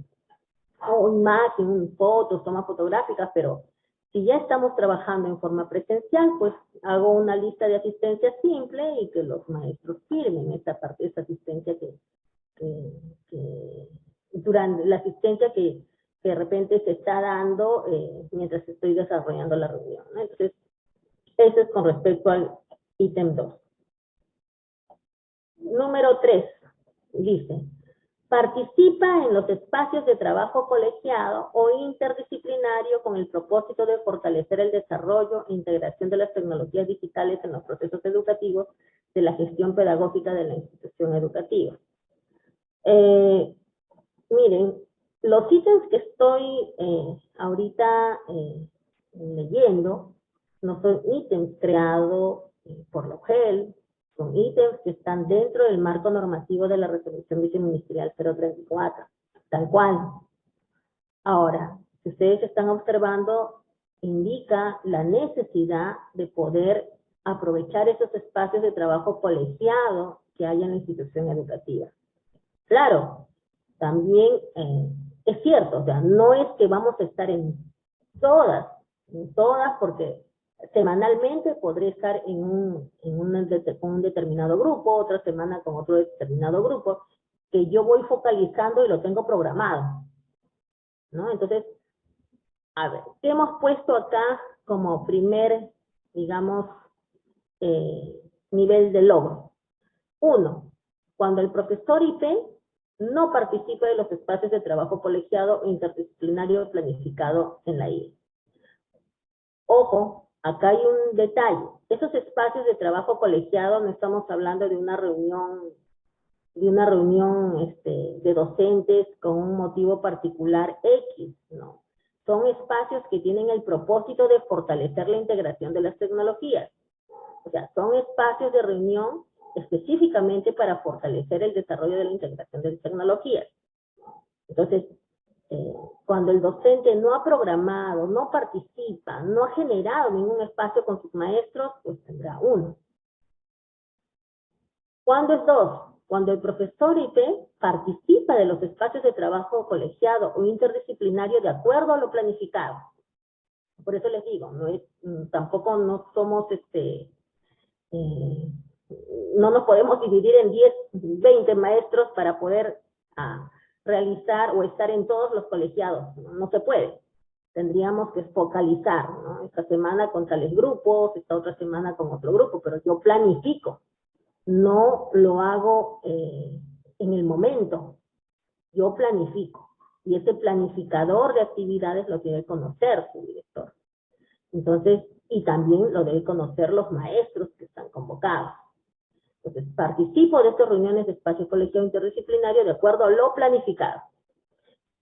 una imagen, fotos, tomas fotográficas, pero si ya estamos trabajando en forma presencial, pues hago una lista de asistencia simple y que los maestros firmen esta parte, esta asistencia que, durante la asistencia que, de repente se está dando eh, mientras estoy desarrollando la reunión. Entonces, eso es con respecto al ítem 2. Número 3, dice, participa en los espacios de trabajo colegiado o interdisciplinario con el propósito de fortalecer el desarrollo e integración de las tecnologías digitales en los procesos educativos de la gestión pedagógica de la institución educativa. Eh, miren, los ítems que estoy eh, ahorita eh, leyendo no son ítems creados por la UGEL, son ítems que están dentro del marco normativo de la resolución viceministerial 034, tal cual. Ahora, si ustedes están observando, indica la necesidad de poder aprovechar esos espacios de trabajo colegiado que hay en la institución educativa. Claro, también eh, es cierto, o sea, no es que vamos a estar en todas, en todas, porque semanalmente podré estar en un, en un, determinado grupo, otra semana con otro determinado grupo, que yo voy focalizando y lo tengo programado. ¿No? Entonces, a ver, ¿qué hemos puesto acá como primer, digamos, eh, nivel de logro? Uno, cuando el profesor IP no participa de los espacios de trabajo colegiado interdisciplinario planificado en la IE. Ojo, Acá hay un detalle. Esos espacios de trabajo colegiado no estamos hablando de una reunión, de una reunión este, de docentes con un motivo particular X, no. Son espacios que tienen el propósito de fortalecer la integración de las tecnologías. O sea, son espacios de reunión específicamente para fortalecer el desarrollo de la integración de tecnologías. Entonces, eh, cuando el docente no ha programado, no participa, no ha generado ningún espacio con sus maestros, pues tendrá uno. ¿Cuándo es dos? Cuando el profesor IP participa de los espacios de trabajo colegiado o interdisciplinario de acuerdo a lo planificado. Por eso les digo, mm, tampoco no somos este, eh, no nos podemos dividir en 10, 20 maestros para poder ah, realizar o estar en todos los colegiados, no, se puede. Tendríamos que focalizar, ¿no? Esta semana con tales grupos, esta otra semana con otro grupo, pero yo planifico, no lo hago eh, en el momento, yo planifico. Y ese planificador de actividades lo debe conocer su director. Entonces, y también lo debe conocer los maestros que están convocados. Entonces, participo de estas reuniones de espacio colegiado interdisciplinario de acuerdo a lo planificado,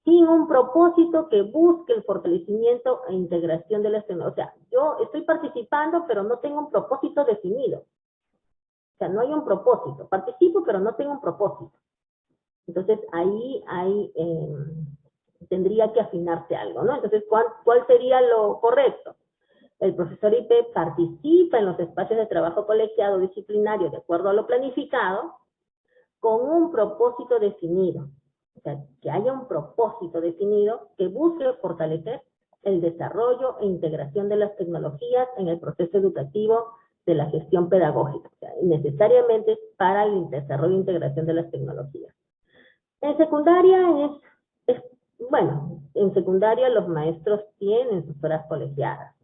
sin un propósito que busque el fortalecimiento e integración de las tecnologías. O sea, yo estoy participando, pero no tengo un propósito definido. O sea, no hay un propósito. Participo, pero no tengo un propósito. Entonces, ahí hay, em, tendría que afinarse algo, ¿no? Entonces, ¿cuál, ¿cuál sería lo correcto? El profesor IP participa en los espacios de trabajo colegiado disciplinario de acuerdo a lo planificado, con un propósito definido. O sea, que haya un propósito definido que busque fortalecer el desarrollo e integración de las tecnologías en el proceso educativo de la gestión pedagógica, o sea, necesariamente para el desarrollo e integración de las tecnologías. En secundaria es, bueno, en secundaria los maestros tienen sus horas colegiadas,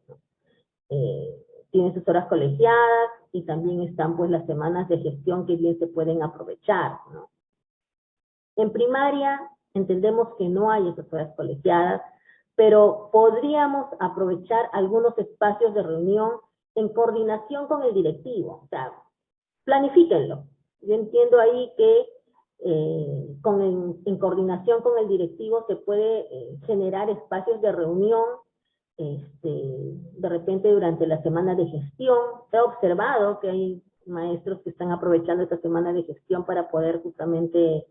eh, tienen sus horas colegiadas y también están pues las semanas de gestión que bien se pueden aprovechar, ¿no? En primaria entendemos que no hay esas horas colegiadas, pero podríamos aprovechar algunos espacios de reunión en coordinación con el directivo, o sea, planifíquenlo. Yo entiendo ahí que eh, con en coordinación con el directivo se puede eh, generar espacios de reunión este, de repente durante la semana de gestión. He observado que hay maestros que están aprovechando esta semana de gestión para poder justamente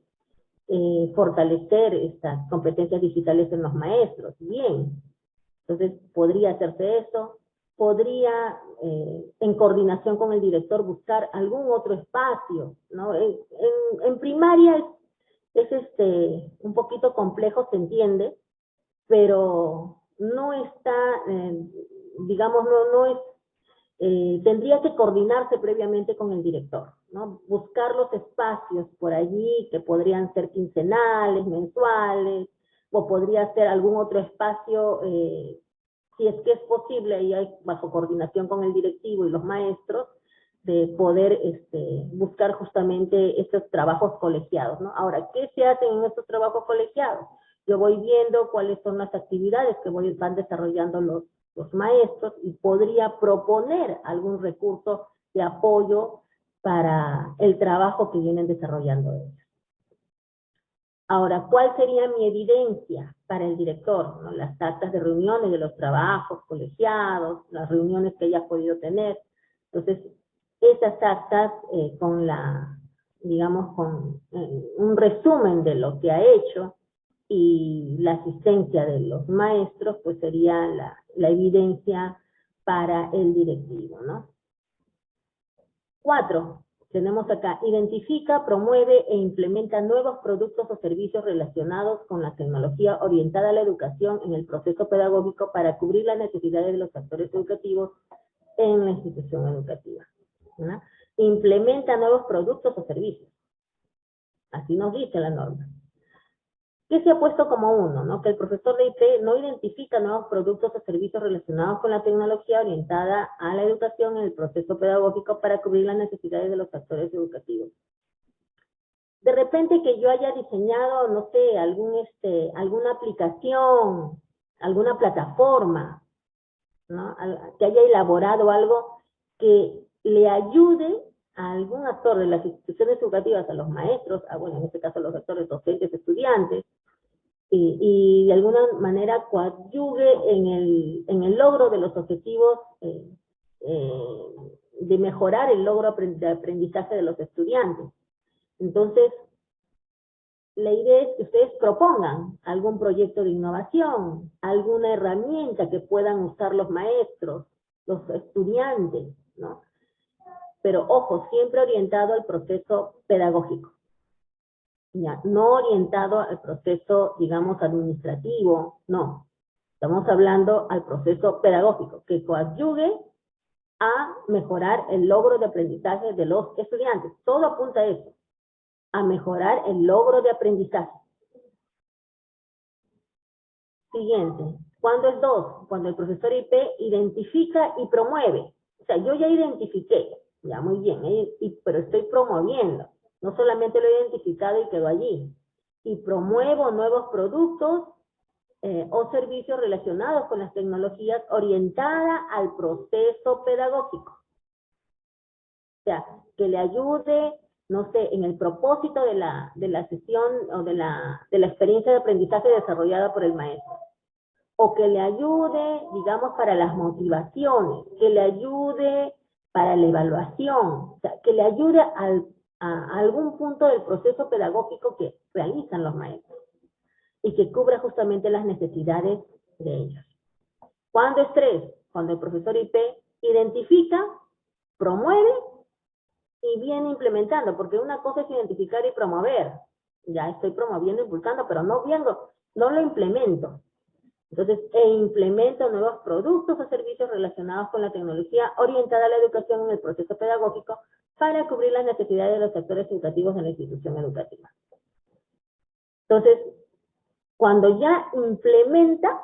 eh, fortalecer estas competencias digitales en los maestros. Bien, entonces podría hacerse eso. Podría, eh, en coordinación con el director, buscar algún otro espacio, ¿no? En, en, primaria es, es, este, un poquito complejo, se entiende, pero no está, eh, digamos, no, no es eh, tendría que coordinarse previamente con el director, ¿no? Buscar los espacios por allí que podrían ser quincenales, mensuales, o podría ser algún otro espacio, eh, si es que es posible, y hay bajo coordinación con el directivo y los maestros, de poder este, buscar justamente estos trabajos colegiados, ¿no? Ahora, ¿qué se hacen en estos trabajos colegiados? Yo voy viendo cuáles son las actividades que voy, van desarrollando los, los maestros y podría proponer algún recurso de apoyo para el trabajo que vienen desarrollando ellos. Ahora, ¿cuál sería mi evidencia para el director? Las actas de reuniones de los trabajos colegiados, las reuniones que haya podido tener. Entonces, esas actas eh, con la, digamos, con eh, un resumen de lo que ha hecho, y la asistencia de los maestros, pues sería la, evidencia para el directivo, ¿no? Cuatro, tenemos acá, identifica, promueve e implementa nuevos productos o servicios relacionados con la tecnología orientada a la educación en el proceso pedagógico para cubrir las necesidades de los actores educativos en la institución educativa. Implementa nuevos productos o servicios. Así nos dice la norma. ¿Qué se ha puesto como uno? ¿no? Que el profesor de IT no identifica nuevos productos o servicios relacionados con la tecnología orientada a la educación en el proceso pedagógico para cubrir las necesidades de los actores educativos. De repente que yo haya diseñado, no sé, algún, este, alguna aplicación, alguna plataforma, ¿no? que haya elaborado algo que le ayude a algún actor de las instituciones educativas, a los maestros, a, bueno, en este caso a los actores docentes, estudiantes, y, de alguna manera coadyugue en el, en el logro de los objetivos eh, eh, de mejorar el logro de aprendizaje de los estudiantes. Entonces, la idea es que ustedes propongan algún proyecto de innovación, alguna herramienta que puedan usar los maestros, los estudiantes, ¿no? Pero ojo, siempre orientado al proceso pedagógico no orientado al proceso, digamos, administrativo, no. Estamos hablando al proceso pedagógico, que coadyugue a mejorar el logro de aprendizaje de los estudiantes. Todo apunta a eso, a mejorar el logro de aprendizaje. Siguiente. ¿Cuándo es dos? Cuando el profesor IP identifica y promueve. O sea, yo ya identifiqué, ya muy bien, pero estoy promoviendo. No solamente lo he identificado y quedó allí. Y promuevo nuevos productos eh, o servicios relacionados con las tecnologías orientada al proceso pedagógico. sea, que le ayude, no sé, en el propósito de la, de la sesión o de la, de la experiencia de aprendizaje desarrollada por el maestro. O que le ayude, digamos, para las motivaciones, que le ayude para la evaluación, que le ayude al, a algún punto del proceso pedagógico que realizan los maestros y que cubra justamente las necesidades de ellos. ¿Cuándo es tres? Cuando el profesor IP identifica, promueve y viene implementando, porque una cosa es identificar y promover. Ya estoy promoviendo, impulsando, pero no viendo, no lo implemento. Entonces, e implemento nuevos productos o servicios relacionados con la tecnología orientada a la educación en el proceso pedagógico para cubrir las necesidades de los sectores educativos en la institución educativa. Entonces, cuando ya implementa,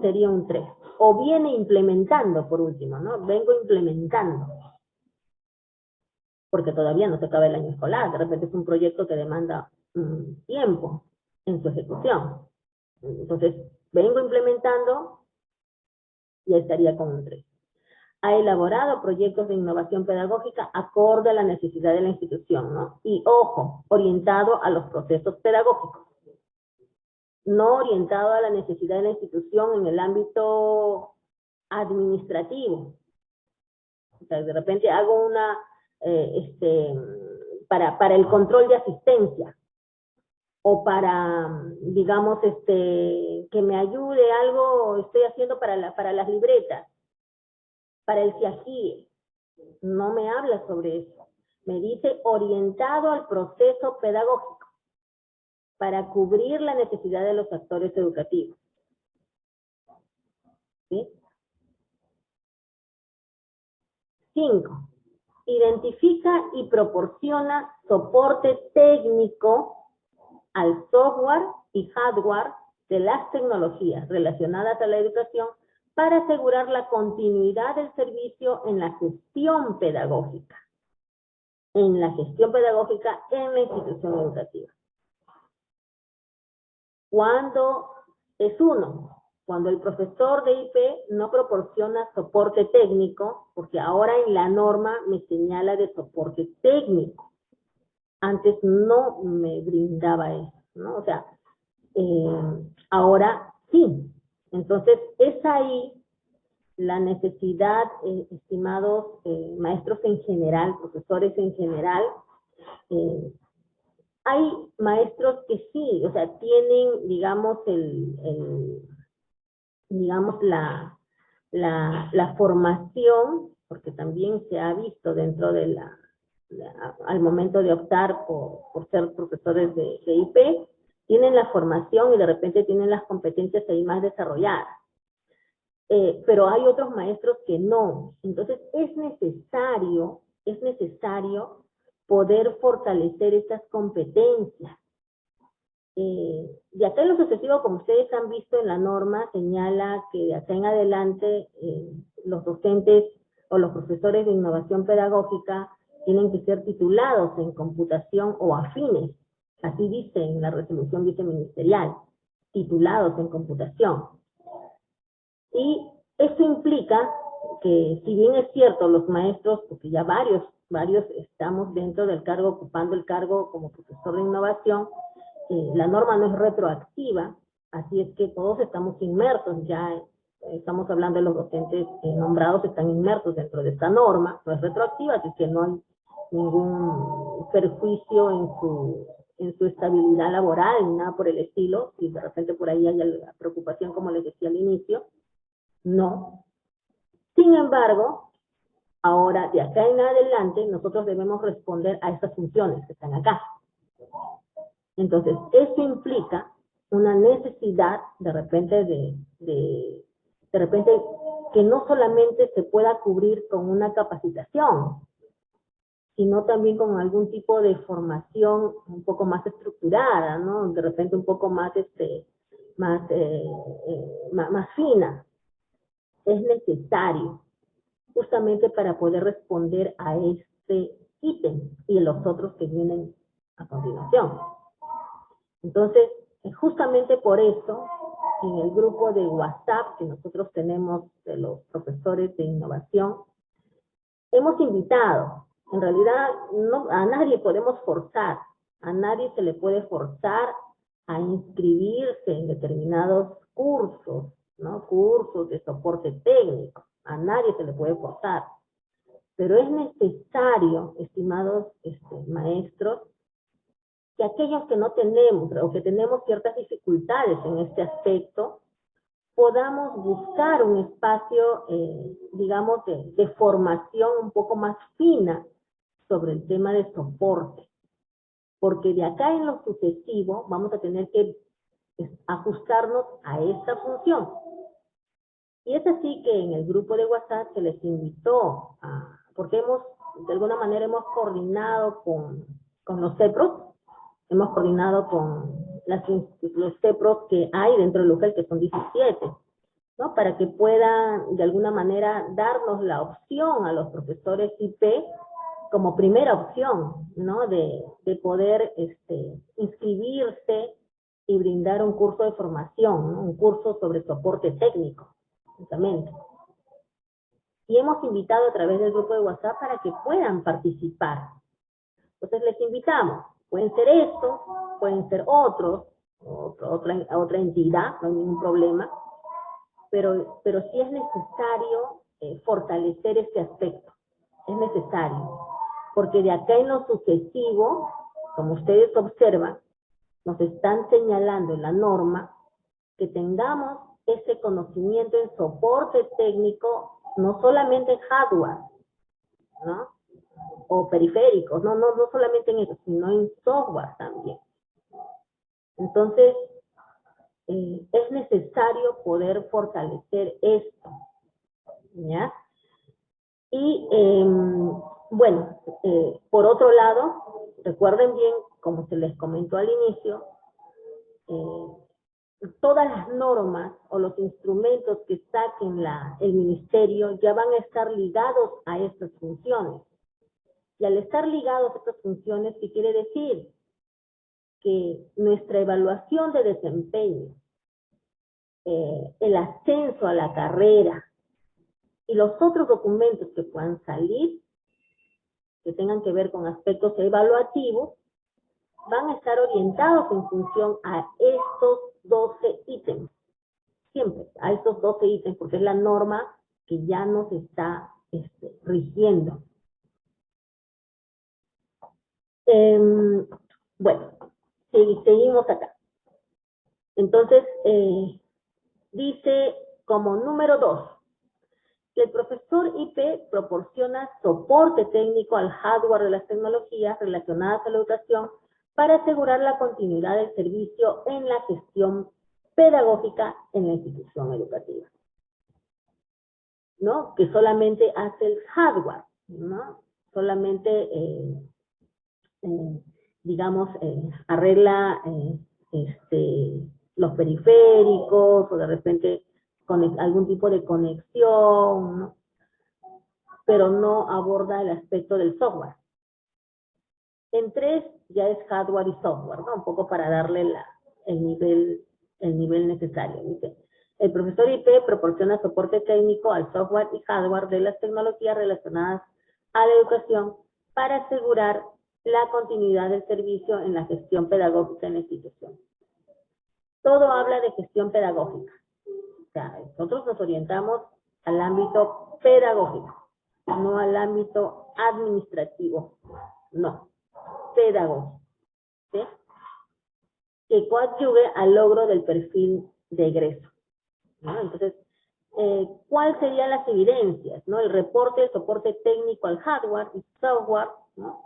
sería un 3. O viene implementando, por último, ¿no? Vengo implementando. Porque todavía no se acaba el año escolar. De repente es un proyecto que demanda tiempo en su ejecución. Entonces, vengo implementando y estaría con un 3. Ha elaborado proyectos de innovación pedagógica acorde a la necesidad de la institución, ¿no? Y, ojo, orientado a los procesos pedagógicos no orientado a la necesidad de la institución en el ámbito administrativo. O sea, de repente hago una, eh, este, para, para el control de asistencia, o para, digamos, este, que me ayude algo, estoy haciendo para, la, para las libretas, para el CIAGIE. No me habla sobre eso. Me dice orientado al proceso pedagógico para cubrir la necesidad de los actores educativos. ¿Sí? Cinco, identifica y proporciona soporte técnico al software y hardware de las tecnologías relacionadas a la educación para asegurar la continuidad del servicio en la gestión pedagógica, en la gestión pedagógica en la institución educativa. Cuando es uno, cuando el profesor de IP no proporciona soporte técnico, porque ahora en la norma me señala de soporte técnico. Antes no me brindaba eso, ¿no? O sea, eh, ahora sí. Entonces, es ahí la necesidad, eh, estimados eh, maestros en general, profesores en general, hay maestros que sí, o sea, tienen, digamos, el, digamos, la, la, formación, porque también se ha visto dentro de la, al momento de optar por, por ser profesores de, IP, tienen la formación y de repente tienen las competencias ahí más desarrolladas. Eh, pero hay otros maestros que no. Entonces es necesario, es necesario poder fortalecer estas competencias. Eh, de acá en lo sucesivo, como ustedes han visto en la norma, señala que de acá en adelante eh, los docentes o los profesores de innovación pedagógica tienen que ser titulados en computación o afines, así dice en la resolución viceministerial, titulados en computación. Y eso implica que si bien es cierto los maestros, porque ya varios varios estamos dentro del cargo, ocupando el cargo como profesor de innovación. Eh, la norma no es retroactiva, así es que todos estamos inmersos ya, estamos hablando de los docentes eh, nombrados, están inmersos dentro de esta norma, no es retroactiva, así que no hay ningún perjuicio en su, en su estabilidad laboral, ni nada por el estilo, si de repente por ahí hay la preocupación, como les decía al inicio, no. Sin embargo, Ahora, de acá en adelante, nosotros debemos responder a estas funciones que están acá. Entonces, eso implica una necesidad de repente de, de, de repente que no solamente se pueda cubrir con una capacitación, sino también con algún tipo de formación un poco más estructurada, ¿no? De repente un poco más, este, más, eh, eh, más fina. Es necesario justamente para poder responder a este ítem y los otros que vienen a continuación. Entonces, justamente por eso, en el grupo de WhatsApp que nosotros tenemos de los profesores de innovación, hemos invitado En realidad, no, a nadie podemos forzar, a nadie se le puede forzar a inscribirse en determinados cursos, ¿no? Cursos de soporte técnico. A nadie se le puede forzar. Pero es necesario, estimados este, maestros, que aquellos que no tenemos o que tenemos ciertas dificultades en este aspecto, podamos buscar un espacio, eh, digamos, de, de, formación un poco más fina sobre el tema de soporte. Porque de acá en lo sucesivo vamos a tener que ajustarnos a esta función. Y es así que en el grupo de WhatsApp se les invitó, a, porque hemos, de alguna manera hemos coordinado con, con los CEPROS, hemos coordinado con las, los CEPROS que hay dentro del UGEL, que son 17, ¿no? Para que puedan, de alguna manera, darnos la opción a los profesores IP como primera opción, ¿no? De, de poder este, inscribirse y brindar un curso de formación, un curso sobre soporte técnico, justamente. Y hemos invitado a través del grupo de WhatsApp para que puedan participar. Entonces les invitamos, pueden ser estos, pueden ser otros, otra, otra entidad, no hay ningún problema, pero, pero sí es necesario eh, fortalecer este aspecto, es necesario, porque de acá en lo sucesivo, como ustedes observan, nos están señalando en la norma que tengamos ese conocimiento en soporte técnico, no solamente en hardware, ¿no? O periféricos, no, no, no solamente en eso, sino en software también. Entonces, eh, es necesario poder fortalecer esto, ¿ya? Y, em, bueno, eh, por otro lado, recuerden bien, como se les comentó al inicio, eh, todas las normas o los instrumentos que saquen la, el ministerio ya van a estar ligados a estas funciones. Y al estar ligados a estas funciones, ¿qué quiere decir? Que nuestra evaluación de desempeño, eh, el ascenso a la carrera y los otros documentos que puedan salir, que tengan que ver con aspectos evaluativos, van a estar orientados en función a estos 12 ítems. Siempre, a estos 12 ítems, porque es la norma que ya nos está este, rigiendo. Em, bueno, seguimos acá. Entonces, eh, dice como número dos, que el profesor IP proporciona soporte técnico al hardware de las tecnologías relacionadas a la educación para asegurar la continuidad del servicio en la gestión pedagógica en la institución educativa. ¿No? Que solamente hace el hardware, ¿no? Solamente, eh, eh, digamos, eh, arregla este, los periféricos o de repente con algún tipo de conexión, pero no aborda el aspecto del software. En tres ya es hardware y software, ¿no? Un poco para darle el, nivel, el nivel necesario. el profesor IP proporciona soporte técnico al software y hardware de las tecnologías relacionadas a la educación para asegurar la continuidad del servicio en la gestión pedagógica en la institución. Todo habla de gestión pedagógica. Nosotros nos orientamos al ámbito pedagógico, no al ámbito administrativo. No pedagógico, que coadyuve al logro del perfil de egreso. Entonces, eh, ¿cuáles serían las evidencias? El reporte de soporte técnico al hardware y software ¿no?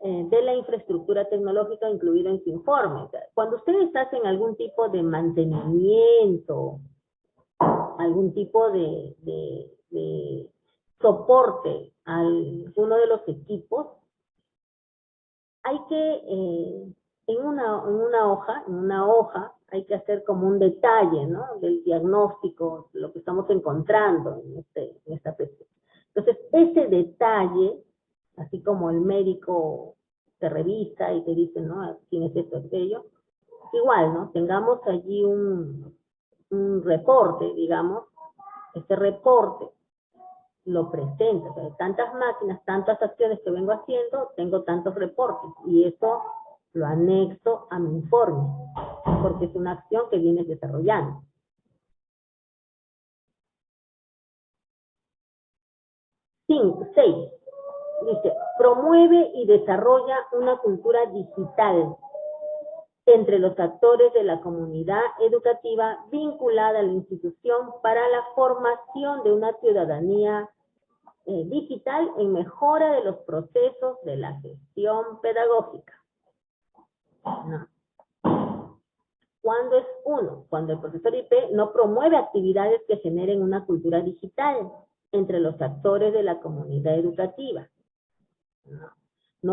eh, de la infraestructura tecnológica incluido en su informe. Cuando ustedes hacen algún tipo de mantenimiento, algún tipo de, de, de soporte a alguno de los equipos, hay que, eh, en, una, en una hoja, en una hoja, hay que hacer como un detalle, ¿no? Del diagnóstico, lo que estamos encontrando en, este, en esta PC. Entonces, ese detalle, así como el médico te revisa y te dice, ¿no? Tienes esto, aquello. Igual, ¿no? Tengamos allí un, un reporte, digamos. Este reporte lo presenta. O sea, tantas máquinas, tantas acciones que vengo haciendo, tengo tantos reportes. Y eso lo anexo a mi informe, porque es una acción que vienes desarrollando. Cinco, seis. Dice, promueve y desarrolla una cultura digital entre los actores de la comunidad educativa vinculada a la institución para la formación de una ciudadanía eh, digital en mejora de los procesos de la gestión pedagógica. ¿Cuándo es uno? Cuando el profesor IP no promueve actividades que generen una cultura digital entre los actores de la comunidad educativa. No,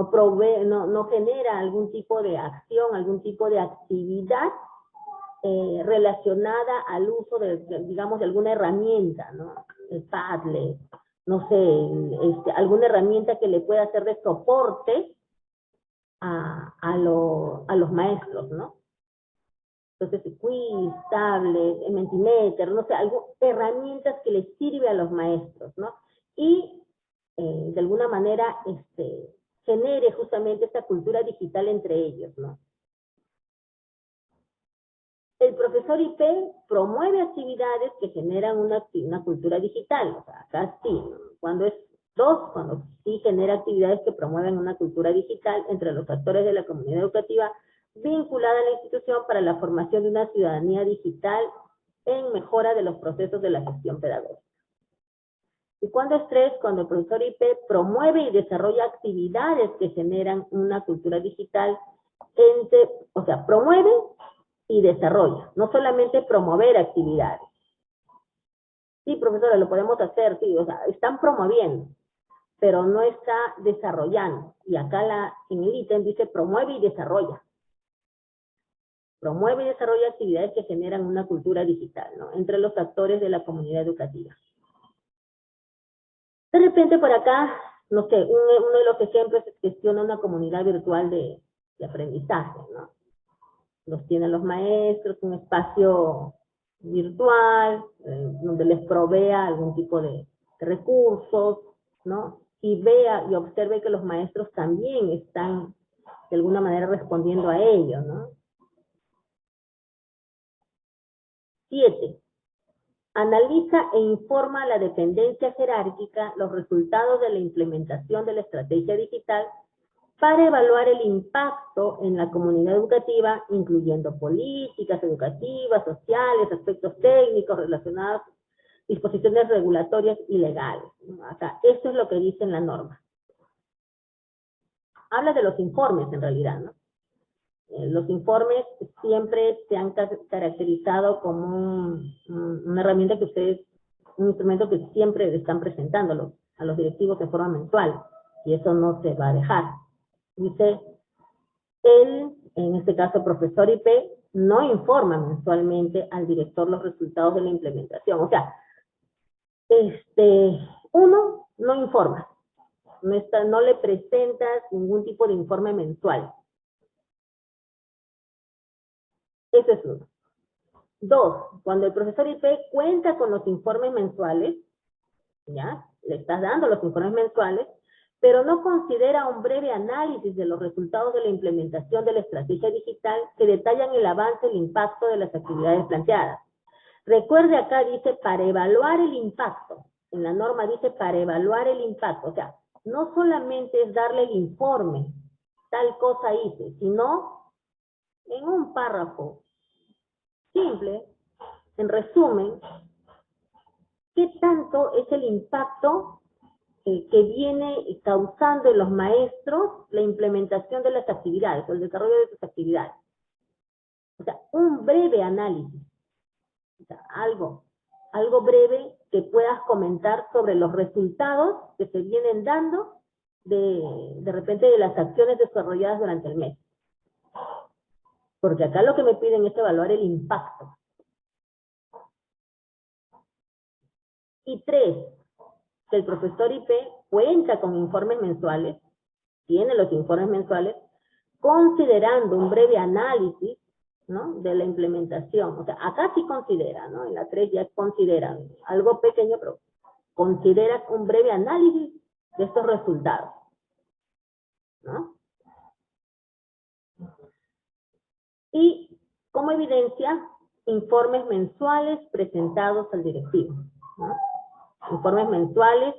provee, no, no genera algún tipo de acción, algún tipo de actividad eh, relacionada al uso de, digamos, alguna herramienta, ¿no? El Padlet, no sé, este, alguna herramienta que le pueda hacer de soporte a, los maestros, ¿no? Entonces, quiz, tablet, mentimeter, no sé, algo, herramientas que les sirve a los maestros, ¿no? Y eh, de alguna manera este, genere justamente esta cultura digital entre ellos, ¿no? El profesor IP promueve actividades que generan una, cultura digital, o sea, acá sí, cuando es dos, cuando sí genera actividades que promueven una cultura digital entre los actores de la comunidad educativa vinculada a la institución para la formación de una ciudadanía digital en mejora de los procesos de la gestión pedagógica. ¿Y cuándo es tres? Cuando el profesor IP promueve y desarrolla actividades que generan una cultura digital, entre, o sea, promueve y desarrolla, no solamente promover actividades. Sí, profesora, lo podemos hacer, sí, o sea, están promoviendo, pero no está desarrollando. Y acá la, en el ítem dice promueve y desarrolla. Promueve y desarrolla actividades que generan una cultura digital, ¿no? Entre los actores de la comunidad educativa. De repente por acá, no sé, uno de los ejemplos es gestiona una comunidad virtual de, aprendizaje, ¿no? Los tienen los maestros, un espacio virtual, eh, donde les provea algún tipo de recursos, ¿no? y vea y observe que los maestros también están de alguna manera respondiendo a ello, ¿no? Siete. Analiza e informa a la dependencia jerárquica los resultados de la implementación de la estrategia digital para evaluar el impacto en la comunidad educativa, incluyendo políticas educativas, sociales, aspectos técnicos relacionados disposiciones regulatorias y legales. Acá, eso es lo que dice en la norma. Habla de los informes en realidad, ¿no? Eh, los informes siempre se han caracterizado como una herramienta que ustedes, un instrumento que siempre están presentando a los directivos de forma mensual, y eso no se va a dejar. Dice, él, en este caso profesor IP, no informa mensualmente al director los resultados de la implementación. O sea, este, uno, no informa, no, está, no le presentas ningún tipo de informe mensual. Ese es uno. Dos, cuando el profesor IP cuenta con los informes mensuales, ¿ya? Le estás dando los informes mensuales, pero no considera un breve análisis de los resultados de la implementación de la estrategia digital que detallan el avance el impacto de las actividades planteadas. Recuerde acá dice para evaluar el impacto. En la norma dice para evaluar el impacto. O sea, no solamente es darle el informe, tal cosa hice, sino en un párrafo simple, en resumen, qué tanto es el impacto eh, que viene causando en los maestros la implementación de las actividades o el desarrollo de sus actividades. O sea, un breve análisis algo, algo breve que puedas comentar sobre los resultados que se vienen dando de, de repente de las acciones desarrolladas durante el mes. Porque acá lo que me piden es evaluar el impacto. Y tres, que el profesor IP cuenta con informes mensuales, tiene los informes mensuales, considerando un breve análisis ¿no? De la implementación. O sea, acá sí considera, ¿no? En la 3 ya consideran algo pequeño, pero consideras un breve análisis de estos resultados. ¿no? Y como evidencia, informes mensuales presentados al directivo. Informes mensuales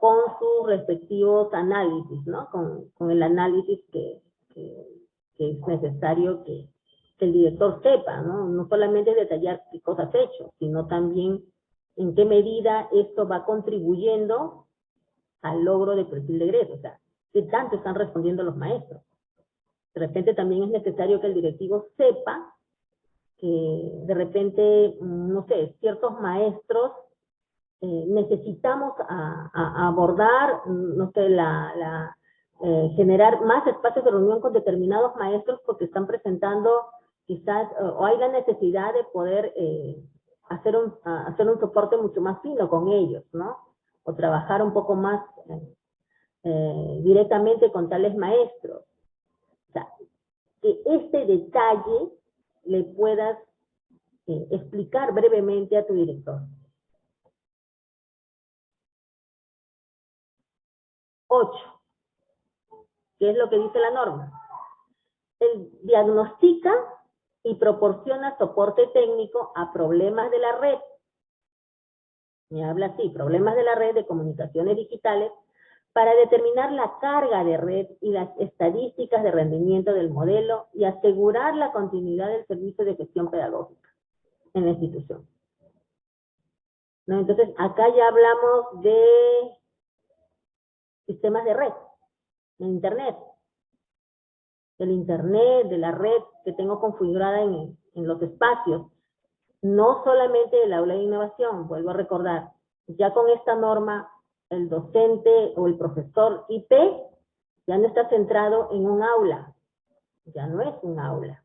con sus respectivos análisis, ¿no? Con, con el análisis que, que, es necesario que, que, el director sepa, ¿no? No solamente detallar qué cosas ha hecho, sino también en qué medida esto va contribuyendo al logro del perfil de egreso, o sea, qué tanto están respondiendo los maestros. De repente también es necesario que el directivo sepa que de repente, no sé, ciertos maestros eh, necesitamos abordar, no sé, la, la eh, generar más espacios de reunión con determinados maestros porque están presentando quizás, o hay la necesidad de poder eh, hacer, un, hacer un soporte mucho más fino con ellos, ¿no? O trabajar un poco más eh, directamente con tales maestros. O sea, que este detalle le puedas explicar brevemente a tu director. 8. ¿Qué es lo que dice la norma? Él diagnostica y proporciona soporte técnico a problemas de la red. Me habla así, problemas de la red de comunicaciones digitales para determinar la carga de red y las estadísticas de rendimiento del modelo y asegurar la continuidad del servicio de gestión pedagógica en la institución. ¿No? Entonces, acá ya hablamos de sistemas de red, de Internet. Del Internet, de la red que tengo configurada en, en los espacios. No solamente del aula de innovación, vuelvo a recordar, ya con esta norma, el docente o el profesor IP ya no está centrado en un aula, ya no es un aula.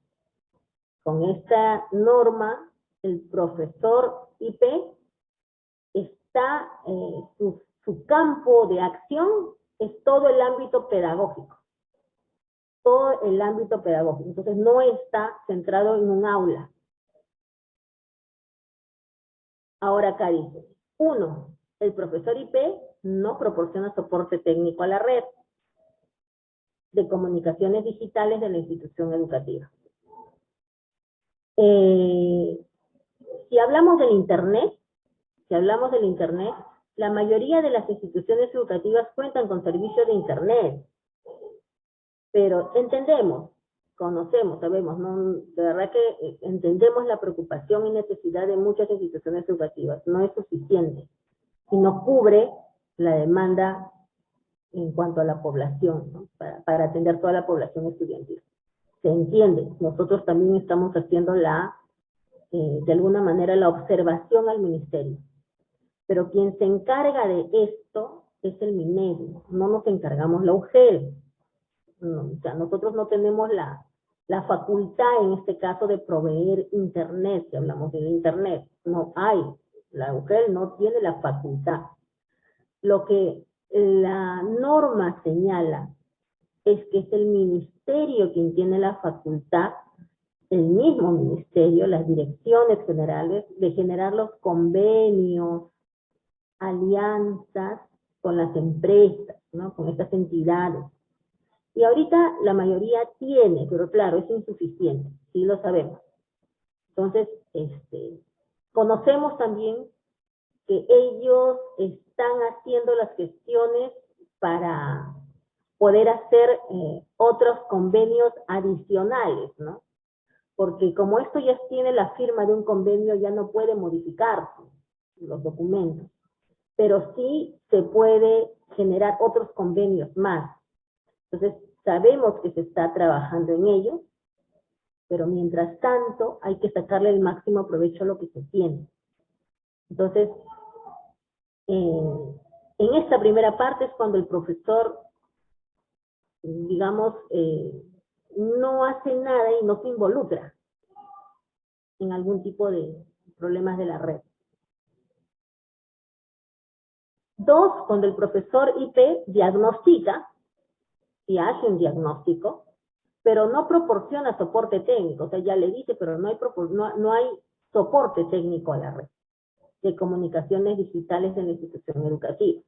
Con esta norma, el profesor IP está, eh, su su campo de acción es todo el ámbito pedagógico. Todo el ámbito pedagógico. Entonces no está centrado en un aula. Ahora acá dice, uno, el profesor IP no proporciona soporte técnico a la red de comunicaciones digitales de la institución educativa. Eh, si hablamos del Internet, si hablamos del Internet, la mayoría de las instituciones educativas cuentan con servicios de Internet. Pero entendemos, conocemos, sabemos, ¿no? de verdad que eh, entendemos la preocupación y necesidad de muchas instituciones educativas. No es suficiente y no cubre la demanda en cuanto a la población, para, atender toda la población estudiantil. Se entiende, nosotros también estamos haciendo la, eh, de alguna manera, la observación al ministerio pero quien se encarga de esto es el MINEDI, no nos encargamos la UGEL. No, o sea, nosotros no tenemos la, la facultad en este caso de proveer internet, si hablamos de internet, no hay, la UGEL no tiene la facultad. Lo que la norma señala es que es el ministerio quien tiene la facultad, el mismo ministerio, las direcciones generales, de generar los convenios, alianzas con las empresas, ¿no? Con estas entidades. Y ahorita la mayoría tiene, pero claro, es insuficiente, sí lo sabemos. Entonces, este, conocemos también que ellos están haciendo las gestiones para poder hacer eh, otros convenios adicionales, ¿no? Porque como esto ya tiene la firma de un convenio, ya no puede modificarse los documentos pero sí se puede generar otros convenios más. Entonces, sabemos que se está trabajando en ello, pero mientras tanto hay que sacarle el máximo provecho a lo que se tiene. Entonces, en esta primera parte es cuando el profesor, digamos, eh, no hace nada y no se involucra en algún tipo de problemas de la red. Dos, cuando el profesor IP diagnostica, y hace un diagnóstico, pero no proporciona soporte técnico, o sea, ya le dice, pero no hay, no, no hay soporte técnico a la red. De comunicaciones digitales en la institución educativa.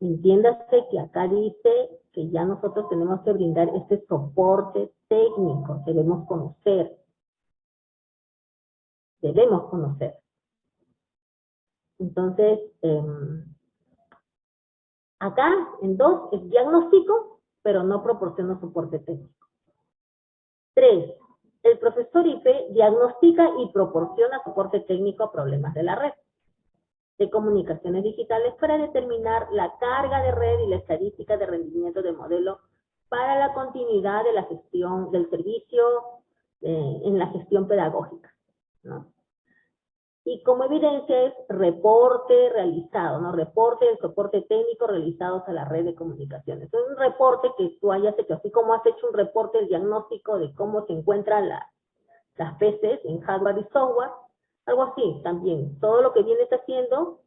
Entiéndase que acá dice que ya nosotros tenemos que brindar este soporte técnico, debemos conocer. Debemos conocer. Entonces, em, acá en dos es diagnóstico, pero no proporciona soporte técnico. Tres, el profesor IP diagnostica y proporciona soporte técnico a problemas de la red de comunicaciones digitales para determinar la carga de red y la estadística de rendimiento del modelo para la continuidad de la gestión del servicio eh, en la gestión pedagógica. Y como evidencia es reporte realizado, ¿no? Reporte del soporte técnico realizados a la red de comunicaciones. Es un reporte que tú hayas hecho, así como has hecho un reporte del diagnóstico de cómo se encuentran las, las PCs en hardware y software, algo así también. Todo lo que vienes haciendo,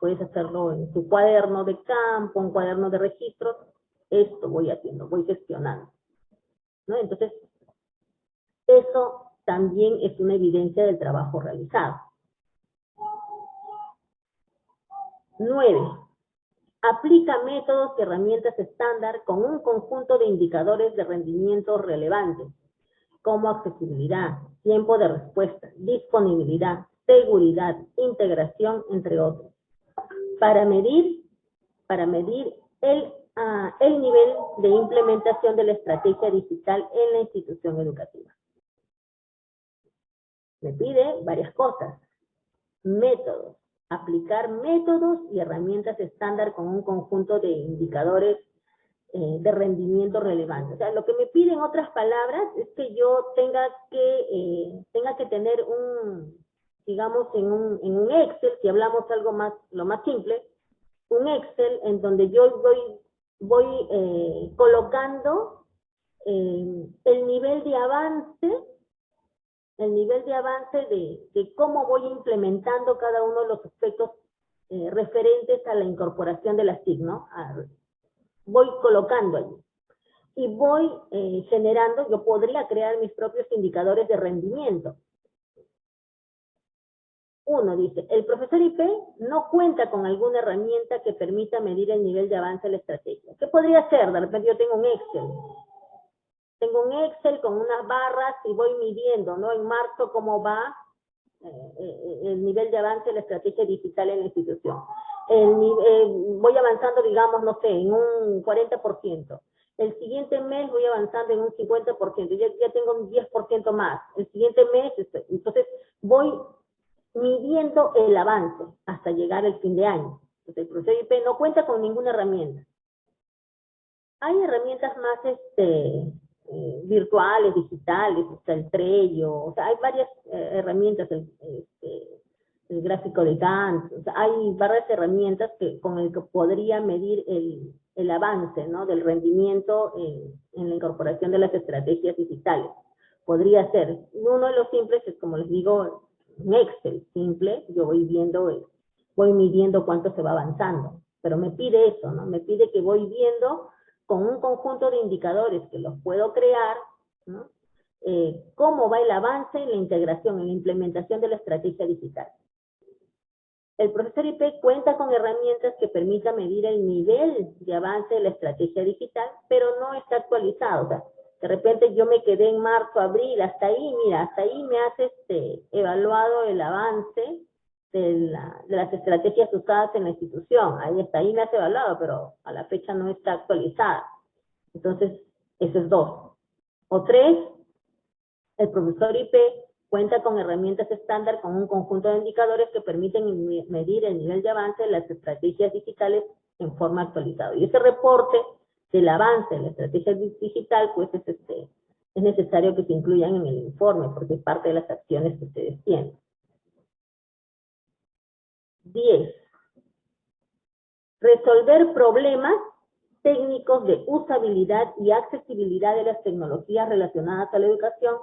puedes hacerlo en tu cuaderno de campo, un cuaderno de registros. Esto voy haciendo, voy gestionando. ¿no? Entonces, eso también es una evidencia del trabajo realizado. Nueve, aplica métodos y herramientas estándar con un conjunto de indicadores de rendimiento relevantes, como accesibilidad, tiempo de respuesta, disponibilidad, seguridad, integración, entre otros, para medir, para medir el, ah, el nivel de implementación de la estrategia digital en la institución educativa. Me pide varias cosas. Métodos. Aplicar métodos y herramientas estándar con un conjunto de indicadores eh, de rendimiento relevante. O sea, lo que me pide en otras palabras es que yo tenga que, eh, tenga que tener un, digamos, en un, en un Excel, si hablamos algo más, lo más simple, un Excel en donde yo voy, voy eh, colocando el nivel de avance, el nivel de avance de, cómo voy implementando cada uno de los aspectos referentes a la incorporación de las TIC, ¿no? voy colocando allí. Y voy eh, generando, yo podría crear mis propios indicadores de rendimiento. Uno dice, el profesor IP no cuenta con alguna herramienta que permita medir el nivel de avance de la estrategia. ¿Qué podría ser? De repente yo tengo un Excel. Tengo un Excel con unas barras y voy midiendo, ¿no? En marzo cómo va eh, eh, el nivel de avance de la estrategia digital en la institución el, voy avanzando, digamos, no sé, en un 40%. El siguiente mes voy avanzando en un 50%, ya, ya tengo un 10% más. El siguiente mes, este, entonces voy midiendo el avance hasta llegar al fin de año. Entonces, el proceso IP no cuenta con ninguna herramienta. Hay herramientas más este, eh, virtuales, digitales, está el Trello, o sea, hay varias eh, herramientas, este, el gráfico de Gantt, hay varias herramientas que, con el que podría medir el, el avance ¿no? del rendimiento en, en, la incorporación de las estrategias digitales. Podría ser, uno de los simples es como les digo, un Excel simple, yo voy viendo, voy midiendo cuánto se va avanzando, pero me pide eso, ¿no? Me pide que voy viendo con un conjunto de indicadores que los puedo crear, ¿no? Eh, cómo va el avance en la integración, en la implementación de la estrategia digital. El profesor IP cuenta con herramientas que permitan medir el nivel de avance de la estrategia digital, pero no está actualizado. O sea, de repente yo me quedé en marzo, abril, hasta ahí, mira, hasta ahí me has este, evaluado el avance de, las estrategias usadas en la institución. Ahí está, ahí me has evaluado, pero a la fecha no está actualizada. Entonces, eso es dos. O tres, el profesor IP Cuenta con herramientas estándar con un conjunto de indicadores que permiten medir el nivel de avance de las estrategias digitales en forma actualizada. Y ese reporte del avance de la estrategia digital, pues es, este, es necesario que se incluyan en el informe, porque es parte de las acciones que ustedes tienen. 10. Resolver problemas técnicos de usabilidad y accesibilidad de las tecnologías relacionadas a la educación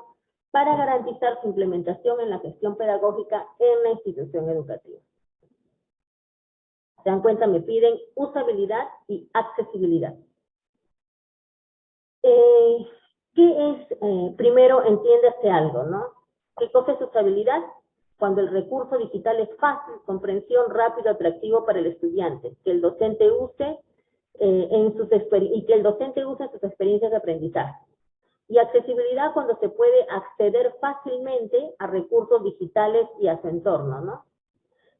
para garantizar su implementación en la gestión pedagógica en la institución educativa. Se dan cuenta, me piden usabilidad y accesibilidad. Eh, ¿Qué es, eh, primero entiéndase algo, ¿no? ¿Qué cosa es usabilidad? Cuando el recurso digital es fácil, comprensión, rápido, atractivo para el estudiante, que el docente use eh, en sus y que el docente use sus experiencias de aprendizaje. Y accesibilidad cuando se puede acceder fácilmente a recursos digitales y a su entorno, ¿no?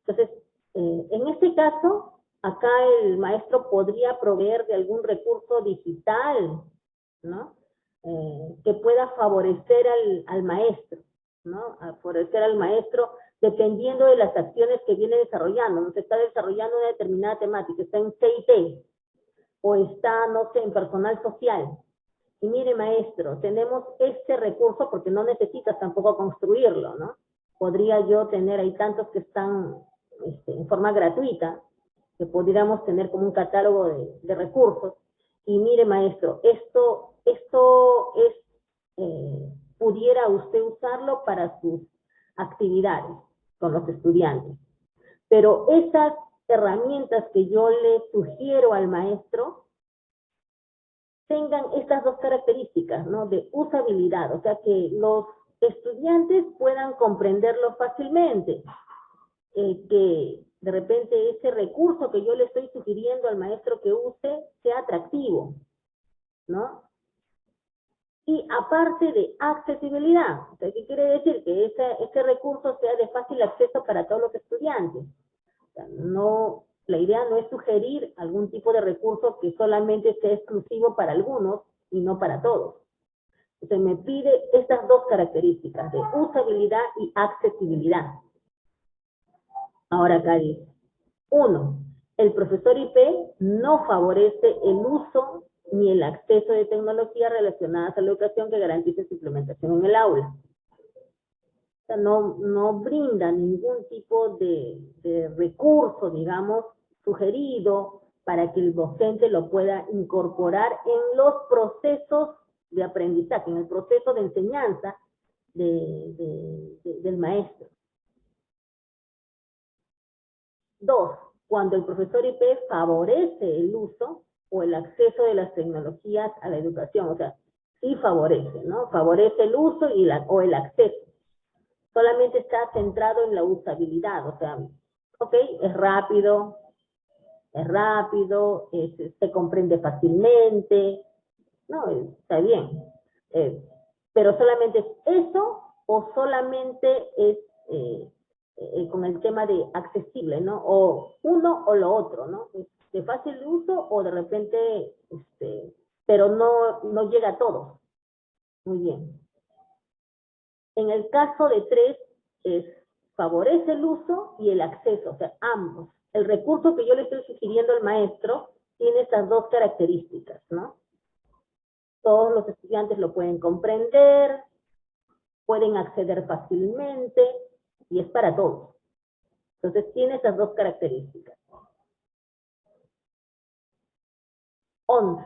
Entonces, eh, en este caso, acá el maestro podría proveer de algún recurso digital, ¿no? Eh, que pueda favorecer al maestro. ¿No? A favorecer al maestro dependiendo de las acciones que viene desarrollando. No se está desarrollando una determinada temática, está en CIT o está, no sé, en personal social. Y mire, maestro, tenemos este recurso porque no necesitas tampoco construirlo, ¿no? Podría yo tener, hay tantos que están este, en forma gratuita, que podríamos tener como un catálogo de, de recursos. Y mire, maestro, esto, esto es eh, pudiera usted usarlo para sus actividades con los estudiantes. Pero esas herramientas que yo le sugiero al maestro tengan estas dos características, ¿no? De usabilidad, o sea, que los estudiantes puedan comprenderlo fácilmente, eh, que de repente ese recurso que yo le estoy sugiriendo al maestro que use sea atractivo, ¿no? Y aparte de accesibilidad. ¿qué quiere decir? Que ese, ese recurso sea de fácil acceso para todos los estudiantes. no, la idea no es sugerir algún tipo de recurso que solamente sea exclusivo para algunos y no para todos. Se me pide estas dos características de usabilidad y accesibilidad. Ahora acá dice, uno, el profesor IP no favorece el uso ni el acceso de tecnologías relacionadas a la educación que garantice su implementación en el aula. O sea, no, no brinda ningún tipo de, recurso, digamos, sugerido para que el docente lo pueda incorporar en los procesos de aprendizaje, en el proceso de enseñanza de, del maestro. Dos, cuando el profesor IP favorece el uso o el acceso de las tecnologías a la educación, o sea, sí favorece, ¿no? Favorece el uso y la, o el acceso. Solamente está centrado en la usabilidad, o sea, ok, es rápido, es rápido, se comprende fácilmente, no, está bien. Eh, pero solamente es eso o solamente es eh, eh, con el tema de accesible, ¿no? O uno o lo otro, ¿no? De fácil uso o de repente, este, pero no, no llega a todos. Muy bien. En el caso de tres, es favorece el uso y el acceso, o sea, ambos. El recurso que yo le estoy sugiriendo al maestro tiene estas dos características, ¿no? Todos los estudiantes lo pueden comprender, pueden acceder fácilmente y es para todos. Entonces tiene esas dos características. 11.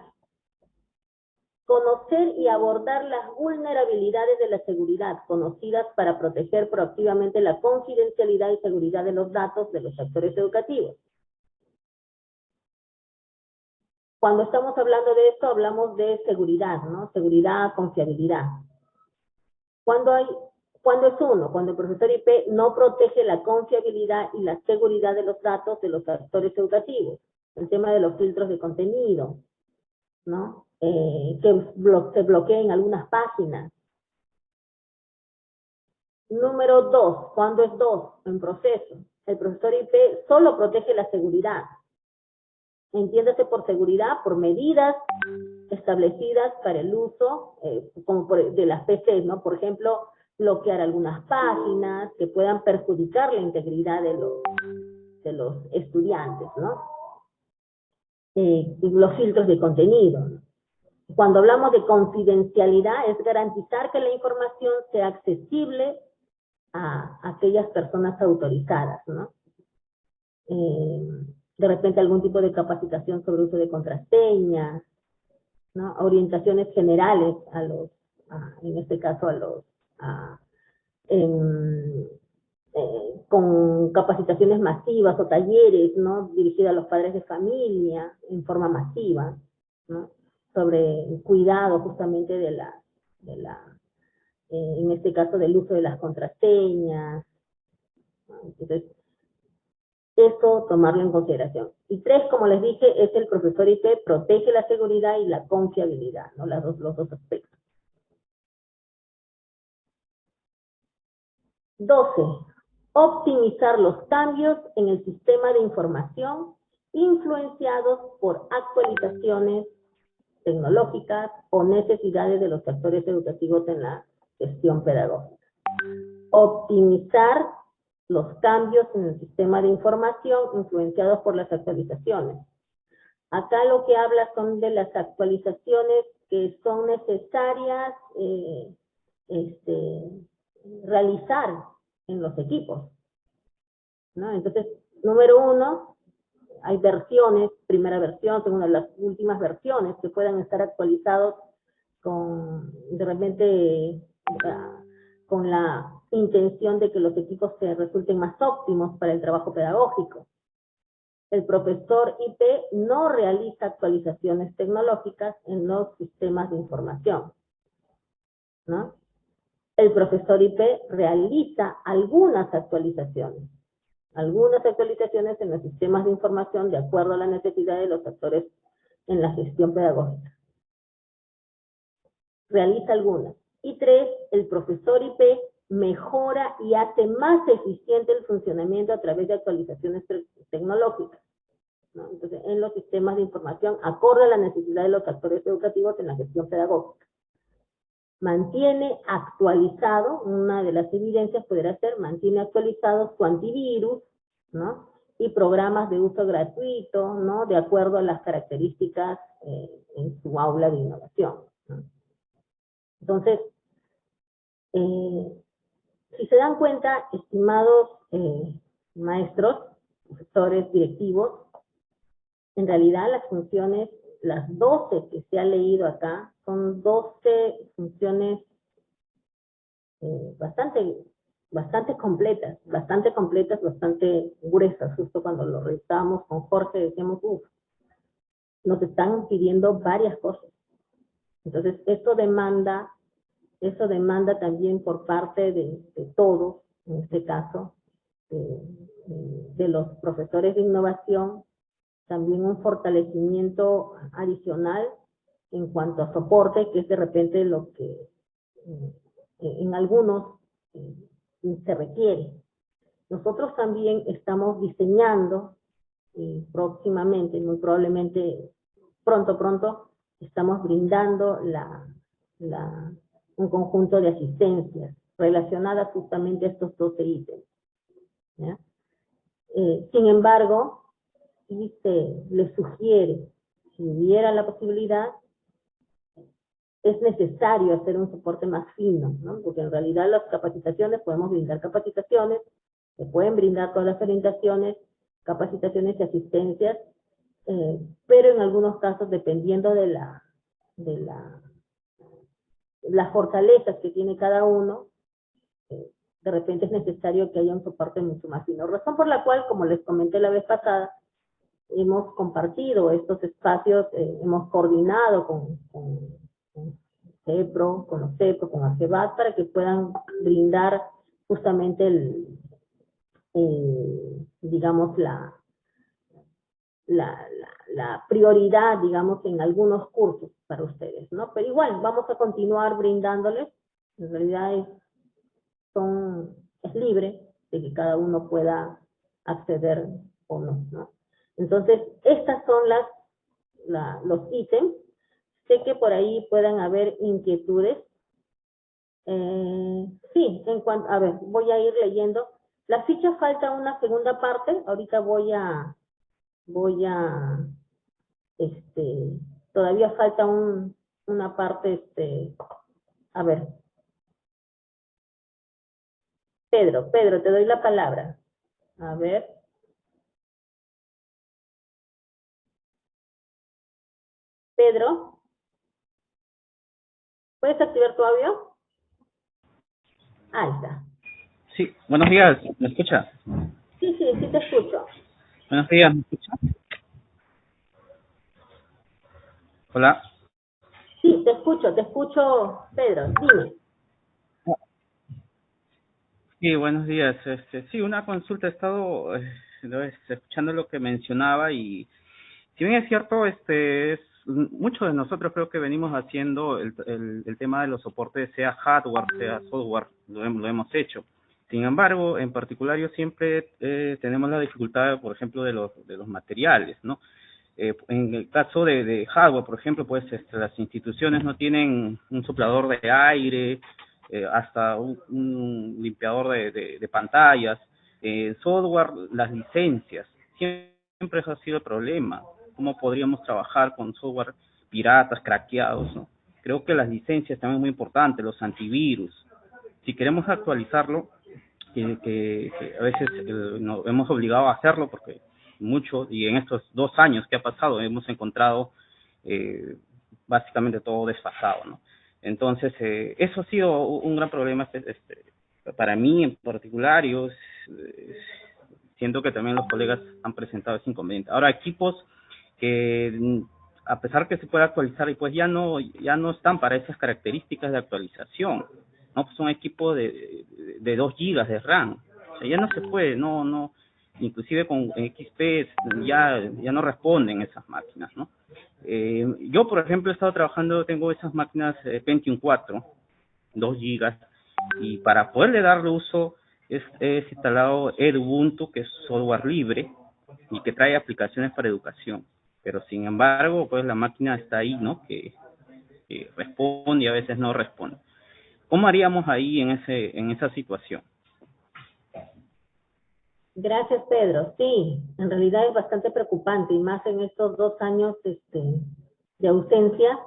Conocer y abordar las vulnerabilidades de la seguridad conocidas para proteger proactivamente la confidencialidad y seguridad de los datos de los actores educativos. Cuando estamos hablando de esto, hablamos de seguridad, ¿no? Seguridad, confiabilidad. Cuando hay, cuando es uno, cuando el profesor IP no protege la confiabilidad y la seguridad de los datos de los actores educativos. El tema de los filtros de contenido, ¿no? Eh, que se bloqueen algunas páginas. Número dos, cuando es dos, en proceso. El profesor IP solo protege la seguridad. Entiéndase por seguridad, por medidas establecidas para el uso, eh, como de las PCs, ¿no? Por ejemplo, bloquear algunas páginas que puedan perjudicar la integridad de los, de los estudiantes, ¿no? Los filtros de contenido. Cuando hablamos de confidencialidad es garantizar que la información sea accesible a, aquellas personas autorizadas, ¿no? Eh, de repente algún tipo de capacitación sobre uso de contraseñas, ¿no? orientaciones generales a los, en este caso a los, a, con capacitaciones masivas o talleres, ¿no? Dirigidos a los padres de familia en forma masiva, ¿no? Sobre cuidado justamente de la, de la eh, en este caso del uso de las contraseñas, Entonces, eso tomarlo en consideración. Y tres, como les dije, es el profesor IP protege la seguridad y la confiabilidad, ¿no? Las dos, los dos aspectos. 12. Optimizar los cambios en el sistema de información influenciados por actualizaciones tecnológicas o necesidades de los actores educativos en la gestión pedagógica. Optimizar los cambios en el sistema de información influenciados por las actualizaciones. Acá lo que habla son de las actualizaciones que son necesarias eh, este, realizar en los equipos. Entonces, número uno, hay versiones, primera versión, segunda, las últimas versiones que puedan estar actualizados con, de repente, con la intención de que los equipos se resulten más óptimos para el trabajo pedagógico. El profesor IP no realiza actualizaciones tecnológicas en los sistemas de información. ¿no? El profesor IP realiza algunas actualizaciones, algunas actualizaciones en los sistemas de información de acuerdo a la necesidad de los actores en la gestión pedagógica. Realiza algunas. Y tres, el profesor IP mejora y hace más eficiente el funcionamiento a través de actualizaciones tecnológicas. Entonces, en los sistemas de información, acorde a la necesidad de los actores educativos en la gestión pedagógica. Mantiene actualizado, una de las evidencias podría ser, mantiene actualizados su antivirus, ¿no? Y programas de uso gratuito, ¿no? De acuerdo a las características eh, en su aula de innovación. Entonces, eh, si se dan cuenta, estimados eh, maestros, profesores, directivos, en realidad las funciones, las 12 que se ha leído acá, son 12 funciones eh, bastante, bastante completas, bastante completas, bastante gruesas. Justo cuando lo revisamos con Jorge decíamos, uff, nos están pidiendo varias cosas. Entonces, esto demanda eso demanda también por parte de, todos, en este caso, de, los profesores de innovación, también un fortalecimiento adicional en cuanto a soporte, que es de repente lo que eh, en algunos eh, se requiere. Nosotros también estamos diseñando y próximamente, muy probablemente pronto, pronto, estamos brindando la, un conjunto de asistencias relacionadas justamente a estos 12 ítems. Eh, sin embargo, si se le sugiere, si hubiera la posibilidad, es necesario hacer un soporte más fino, ¿no? porque en realidad las capacitaciones, podemos brindar capacitaciones, se pueden brindar todas las orientaciones, capacitaciones y asistencias, eh, pero en algunos casos, dependiendo de la, de la las fortalezas que tiene cada uno, eh, de repente es necesario que haya un soporte mucho más fino. Razón por la cual, como les comenté la vez pasada, hemos compartido estos espacios, eh, hemos coordinado con, CEPRO, con los CEPRO, con AGEBAT, para que puedan brindar justamente el, digamos, la, la, la, prioridad, digamos, en algunos cursos para ustedes, ¿no? Pero igual, vamos a continuar brindándoles, en realidad es, son, es libre de que cada uno pueda acceder o no, ¿no? Entonces, estas son las, la, los ítems. Sé que por ahí puedan haber inquietudes. Eh, sí, en cuanto, a ver, voy a ir leyendo. La ficha falta una segunda parte, ahorita voy a, voy a, este, todavía falta un, una parte, este, a ver. Pedro, Pedro, te doy la palabra. A ver. Pedro, ¿puedes activar tu audio? Ahí está. Sí, buenos días, ¿me escucha? Sí, sí, sí te escucho. Buenos días, ¿me escucha? Hola. Sí, te escucho, te escucho, Pedro, dime. Sí, buenos días. Este, sí, una consulta. He estado eh, escuchando lo que mencionaba y si bien es cierto, este es muchos de nosotros creo que venimos haciendo el, el, el tema de los soportes, sea hardware, sea software, lo, lo hemos hecho. Sin embargo, en particular yo siempre eh, tenemos la dificultad, por ejemplo, de los, de los materiales, ¿no? Eh, en el caso de, hardware, por ejemplo, pues este, las instituciones no tienen un soplador de aire, eh, hasta un, un limpiador de, de, de pantallas. Eh, software, las licencias, siempre eso ha sido el problema. ¿Cómo podríamos trabajar con software piratas, craqueados? ¿no? Creo que las licencias también muy importante, los antivirus. Si queremos actualizarlo, que, que, a veces eh, nos hemos obligado a hacerlo porque mucho, y en estos dos años que ha pasado hemos encontrado eh, básicamente todo desfasado. Entonces, eh, eso ha sido un gran problema este, este, para mí en particular, yo eh, siento que también los colegas han presentado ese inconveniente. Ahora, equipos que a pesar que se puede actualizar y pues ya no ya no están para esas características de actualización no pues son equipos de de 2 gigas de RAM. O sea ya no se puede no no inclusive con XP ya ya no responden esas máquinas no eh, yo por ejemplo he estado trabajando tengo esas máquinas eh, Pentium 4 2 gigas y para poderle darle uso es, es instalado Ubuntu que es software libre y que trae aplicaciones para educación pero sin embargo, pues la máquina está ahí, ¿no? Que, que, responde y a veces no responde. ¿Cómo haríamos ahí en ese en esa situación? Gracias, Pedro. Sí, en realidad es bastante preocupante y más en estos dos años este, de ausencia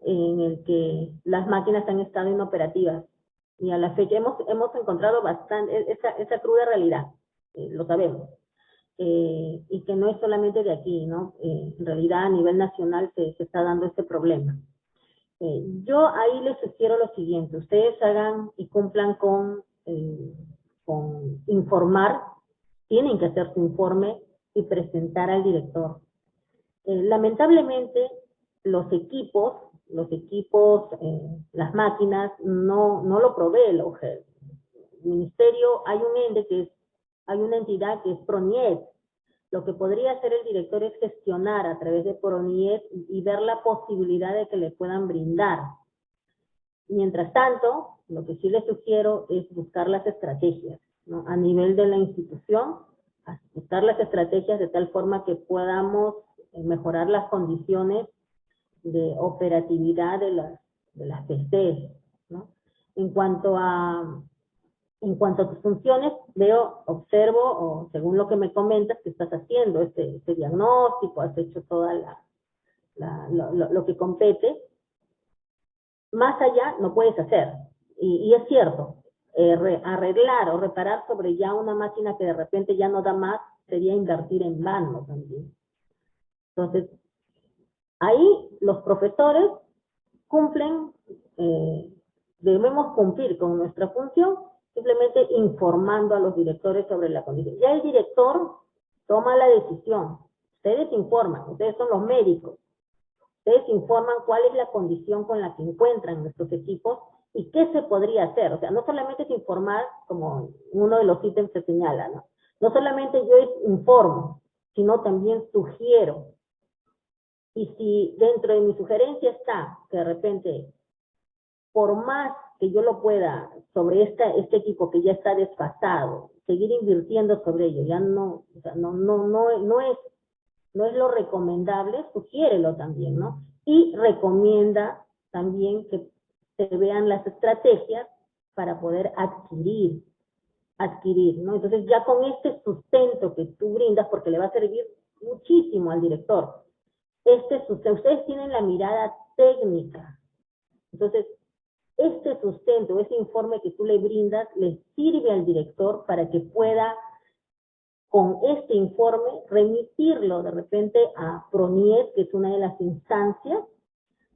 en el que las máquinas han estado inoperativas. Y a la fecha hemos, hemos encontrado bastante esa, esa cruda realidad, eh, lo sabemos eh, y que no es solamente de aquí, ¿no? Eh, en realidad a nivel nacional se, está dando este problema. Eh, yo ahí les sugiero lo siguiente, ustedes hagan y cumplan con, eh, informar, tienen que hacer su informe y presentar al director. Eh, lamentablemente, los equipos, los equipos, las máquinas, no, no lo provee el OGEL. El ministerio, hay un ente que es hay una entidad que es PRONIET. Lo que podría hacer el director es gestionar a través de PRONIET y ver la posibilidad de que le puedan brindar. Mientras tanto, lo que sí les sugiero es buscar las estrategias, ¿no? A nivel de la institución, buscar las estrategias de tal forma que podamos eh, mejorar las condiciones de operatividad de las, de las PCs, ¿no? En cuanto a en cuanto a tus funciones, veo, observo, o según lo que me comentas, que estás haciendo este, este diagnóstico, has hecho toda la, la lo, lo, que compete. Más allá no puedes hacer. Y, y es cierto, eh, re, arreglar o reparar sobre ya una máquina que de repente ya no da más, sería invertir en vano también. Entonces, ahí los profesores cumplen, eh, debemos cumplir con nuestra función simplemente informando a los directores sobre la condición. Ya el director toma la decisión. Ustedes informan, ustedes son los médicos. Ustedes informan cuál es la condición con la que encuentran nuestros equipos y qué se podría hacer. O sea, no solamente es informar, como uno de los ítems se señala, ¿no? No solamente yo informo, sino también sugiero. Y si dentro de mi sugerencia está que de repente, por más que yo lo pueda sobre esta, este equipo que ya está desfasado, seguir invirtiendo sobre ello, ya no, o sea, no, no, no, no es, no es lo recomendable, sugiérelo también, ¿no? Y recomienda también que se vean las estrategias para poder adquirir, adquirir, ¿no? Entonces ya con este sustento que tú brindas, porque le va a servir muchísimo al director, este sustento, ustedes tienen la mirada técnica, entonces este sustento, ese informe que tú le brindas, le sirve al director para que pueda, con este informe, remitirlo de repente a PRONIET, que es una de las instancias,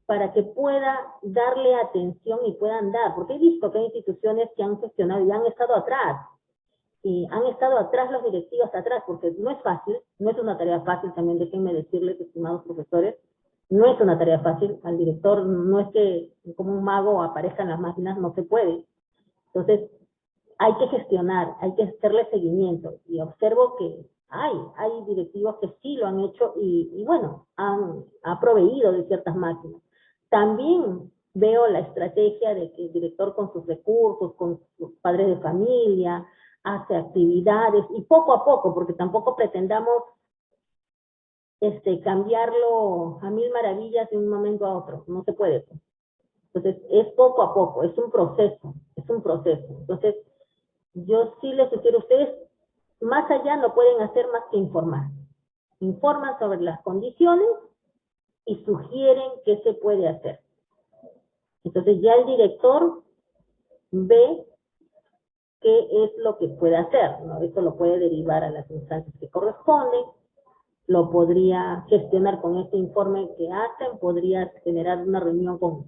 para que pueda darle atención y puedan dar, porque he visto que hay instituciones que han gestionado y han estado atrás, y han estado atrás los directivos atrás, porque no es fácil, no es una tarea fácil también, déjenme decirles, estimados profesores, no es una tarea fácil, al director no es que como un mago aparezca en las máquinas, no se puede. Entonces, hay que gestionar, hay que hacerle seguimiento. Y observo que hay, hay directivos que sí lo han hecho y, bueno, han ha proveído de ciertas máquinas. También veo la estrategia de que el director con sus recursos, con sus padres de familia, hace actividades y poco a poco, porque tampoco pretendamos este, cambiarlo a mil maravillas de un momento a otro, no se puede. Entonces, es poco a poco, es un proceso, es un proceso. Entonces, yo sí les sugiero ustedes, más allá no pueden hacer más que informar. Informan sobre las condiciones y sugieren qué se puede hacer. Entonces ya el director ve qué es lo que puede hacer, ¿no? Esto lo puede derivar a las instancias que corresponden, lo podría gestionar con este informe que hacen, podría generar una reunión con,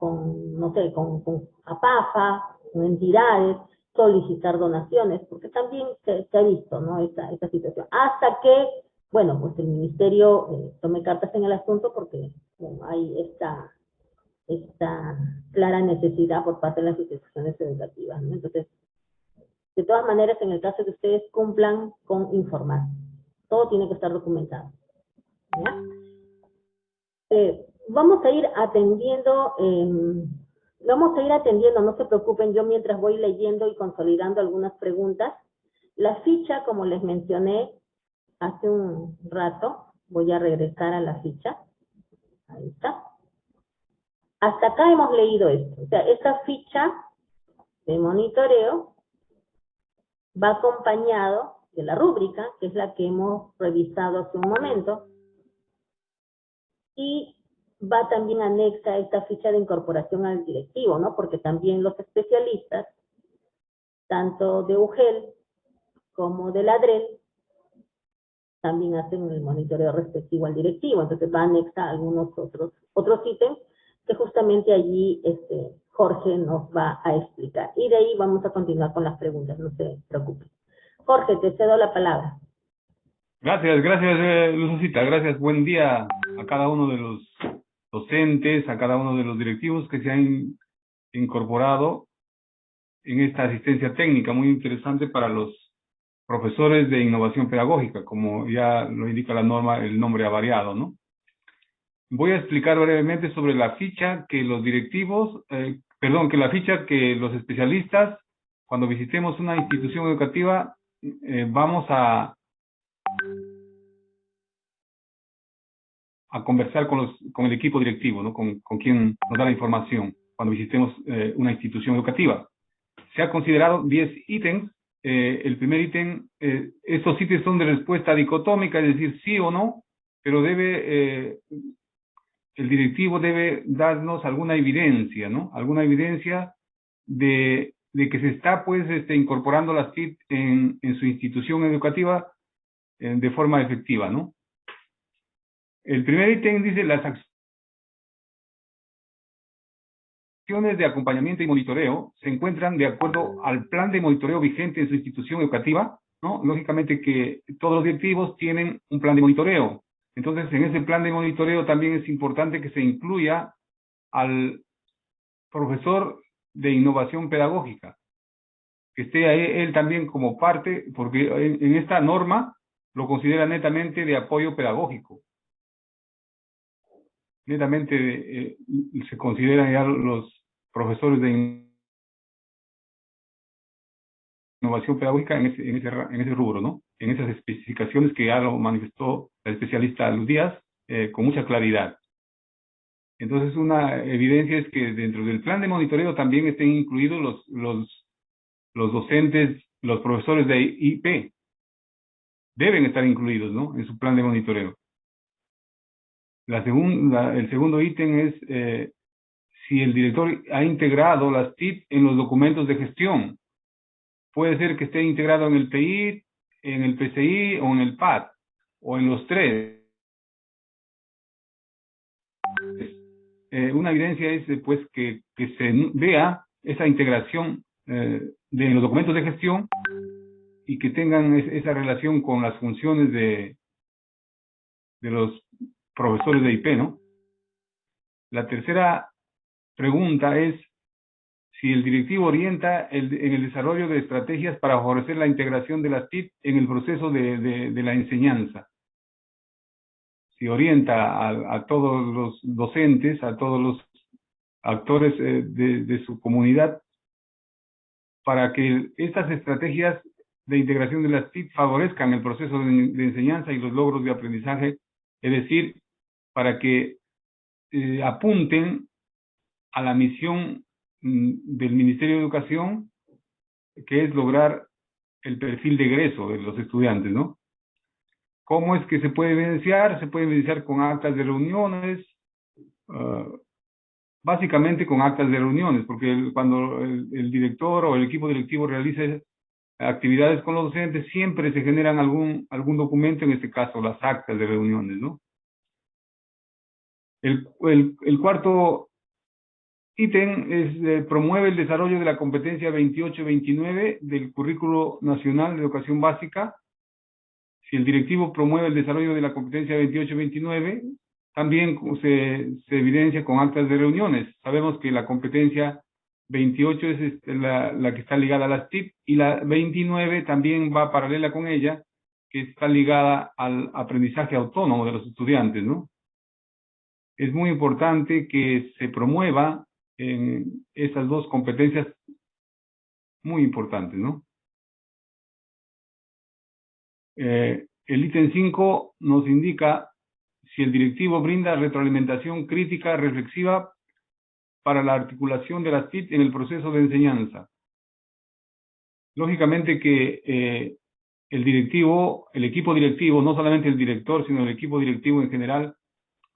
no sé, con, con APAFA, con entidades, solicitar donaciones, porque también se, ha visto, ¿no? Esta, esta situación. Hasta que, bueno, pues el ministerio eh, tome cartas en el asunto porque hay esta esta clara necesidad por parte de las instituciones educativas. Entonces, de todas maneras, en el caso que ustedes cumplan con informar, todo tiene que estar documentado. Eh, vamos a ir atendiendo, eh, vamos a ir atendiendo, no se preocupen, yo mientras voy leyendo y consolidando algunas preguntas, la ficha, como les mencioné hace un rato, voy a regresar a la ficha, ahí está. Hasta acá hemos leído esto. O sea, esta ficha de monitoreo va acompañado de la rúbrica, que es la que hemos revisado hace un momento, y va también anexa esta ficha de incorporación al directivo, ¿no? Porque también los especialistas, tanto de UGEL como de LADREL, también hacen el monitoreo respectivo al directivo, entonces va anexa a algunos otros, otros ítems que justamente allí este, Jorge nos va a explicar. Y de ahí vamos a continuar con las preguntas, no se preocupe. Jorge, te cedo la palabra. Gracias, gracias eh, gracias. Buen día a cada uno de los docentes, a cada uno de los directivos que se han incorporado en esta asistencia técnica muy interesante para los profesores de innovación pedagógica, como ya lo indica la norma, el nombre ha variado, ¿no? Voy a explicar brevemente sobre la ficha que los directivos, eh, perdón, que la ficha que los especialistas, cuando visitemos una institución educativa, eh, vamos a, a conversar con, los, con el equipo directivo, ¿no? con, con quien nos da la información cuando visitemos eh, una institución educativa. Se ha considerado 10 ítems. el primer ítem, estos ítems son de respuesta dicotómica, es decir, sí o no, pero debe el directivo debe darnos alguna evidencia, ¿no? Alguna evidencia de, de que se está, pues, este, incorporando las TIC en, en su institución educativa eh, de forma efectiva, ¿no? El primer ítem dice las acciones de acompañamiento y monitoreo se encuentran de acuerdo al plan de monitoreo vigente en su institución educativa, ¿no? Lógicamente que todos los directivos tienen un plan de monitoreo, entonces, en ese plan de monitoreo también es importante que se incluya al profesor de innovación pedagógica, que esté ahí él también como parte, porque en, esta norma lo considera netamente de apoyo pedagógico. Netamente eh, se consideran ya los profesores de innovación pedagógica en ese, en ese, en ese rubro, ¿no? En esas especificaciones que ya lo manifestó el especialista Luz Díaz eh, con mucha claridad. Entonces, una evidencia es que dentro del plan de monitoreo también estén incluidos los, los, los docentes, los profesores de IP. Deben estar incluidos, ¿no? En su plan de monitoreo. La segunda, el segundo ítem es eh, si el director ha integrado las TIP en los documentos de gestión puede ser que esté integrado en el PI, en el PCI o en el PAD, o en los tres. Eh, una evidencia es pues que, se vea esa integración eh, de los documentos de gestión y que tengan esa relación con las funciones de, de los profesores de IP, ¿no? La tercera pregunta es si el directivo orienta el, en el desarrollo de estrategias para favorecer la integración de las TIC en el proceso de, de la enseñanza. Si orienta a, todos los docentes, a todos los actores eh, de, su comunidad, para que estas estrategias de integración de las TIC favorezcan el proceso de, de enseñanza y los logros de aprendizaje, es decir, para que eh, apunten a la misión mm, del Ministerio de Educación, que es lograr el perfil de egreso de los estudiantes, ¿no? ¿Cómo es que se puede evidenciar? Se puede evidenciar con actas de reuniones, uh, básicamente con actas de reuniones, porque el, cuando el, el, director o el equipo directivo realiza actividades con los docentes, siempre se generan algún, algún documento, en este caso las actas de reuniones, ¿no? El, el, el cuarto ítem es eh, promueve el desarrollo de la competencia 28-29 del Currículo Nacional de Educación Básica. Si el directivo promueve el desarrollo de la competencia 28-29, también se, evidencia con actas de reuniones. Sabemos que la competencia 28 es este, la, la que está ligada a las TIP y la 29 también va paralela con ella, que está ligada al aprendizaje autónomo de los estudiantes, ¿no? es muy importante que se promueva en esas dos competencias muy importantes, ¿no? Eh, el ítem 5 nos indica si el directivo brinda retroalimentación crítica reflexiva para la articulación de las TIC en el proceso de enseñanza. Lógicamente que eh, el directivo, el equipo directivo, no solamente el director, sino el equipo directivo en general,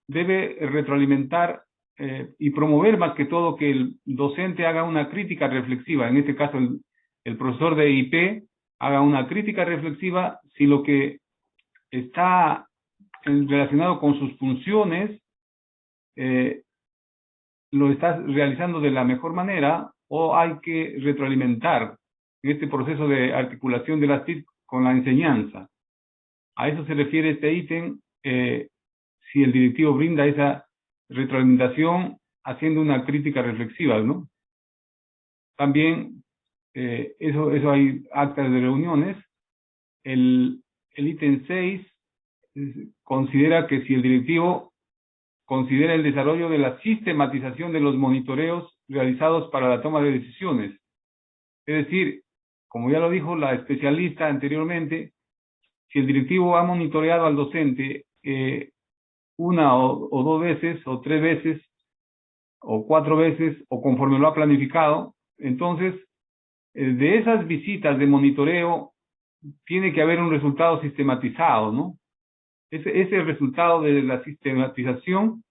debe retroalimentar eh, y promover más que todo que el docente haga una crítica reflexiva, en este caso el, el profesor de IP haga una crítica reflexiva si lo que está relacionado con sus funciones eh, lo está realizando de la mejor manera o hay que retroalimentar en este proceso de articulación de las TIC con la enseñanza. A eso se refiere este ítem eh, si el directivo brinda esa retroalimentación haciendo una crítica reflexiva, ¿no? También, eh, eso, eso hay actas de reuniones. El, el ítem 6 considera que si el directivo considera el desarrollo de la sistematización de los monitoreos realizados para la toma de decisiones. Es decir, como ya lo dijo la especialista anteriormente, si el directivo ha monitoreado al docente eh, una o, o, dos veces, o tres veces, o cuatro veces, o conforme lo ha planificado. Entonces, de esas visitas de monitoreo, tiene que haber un resultado sistematizado, ¿no? Ese, ese resultado de la sistematización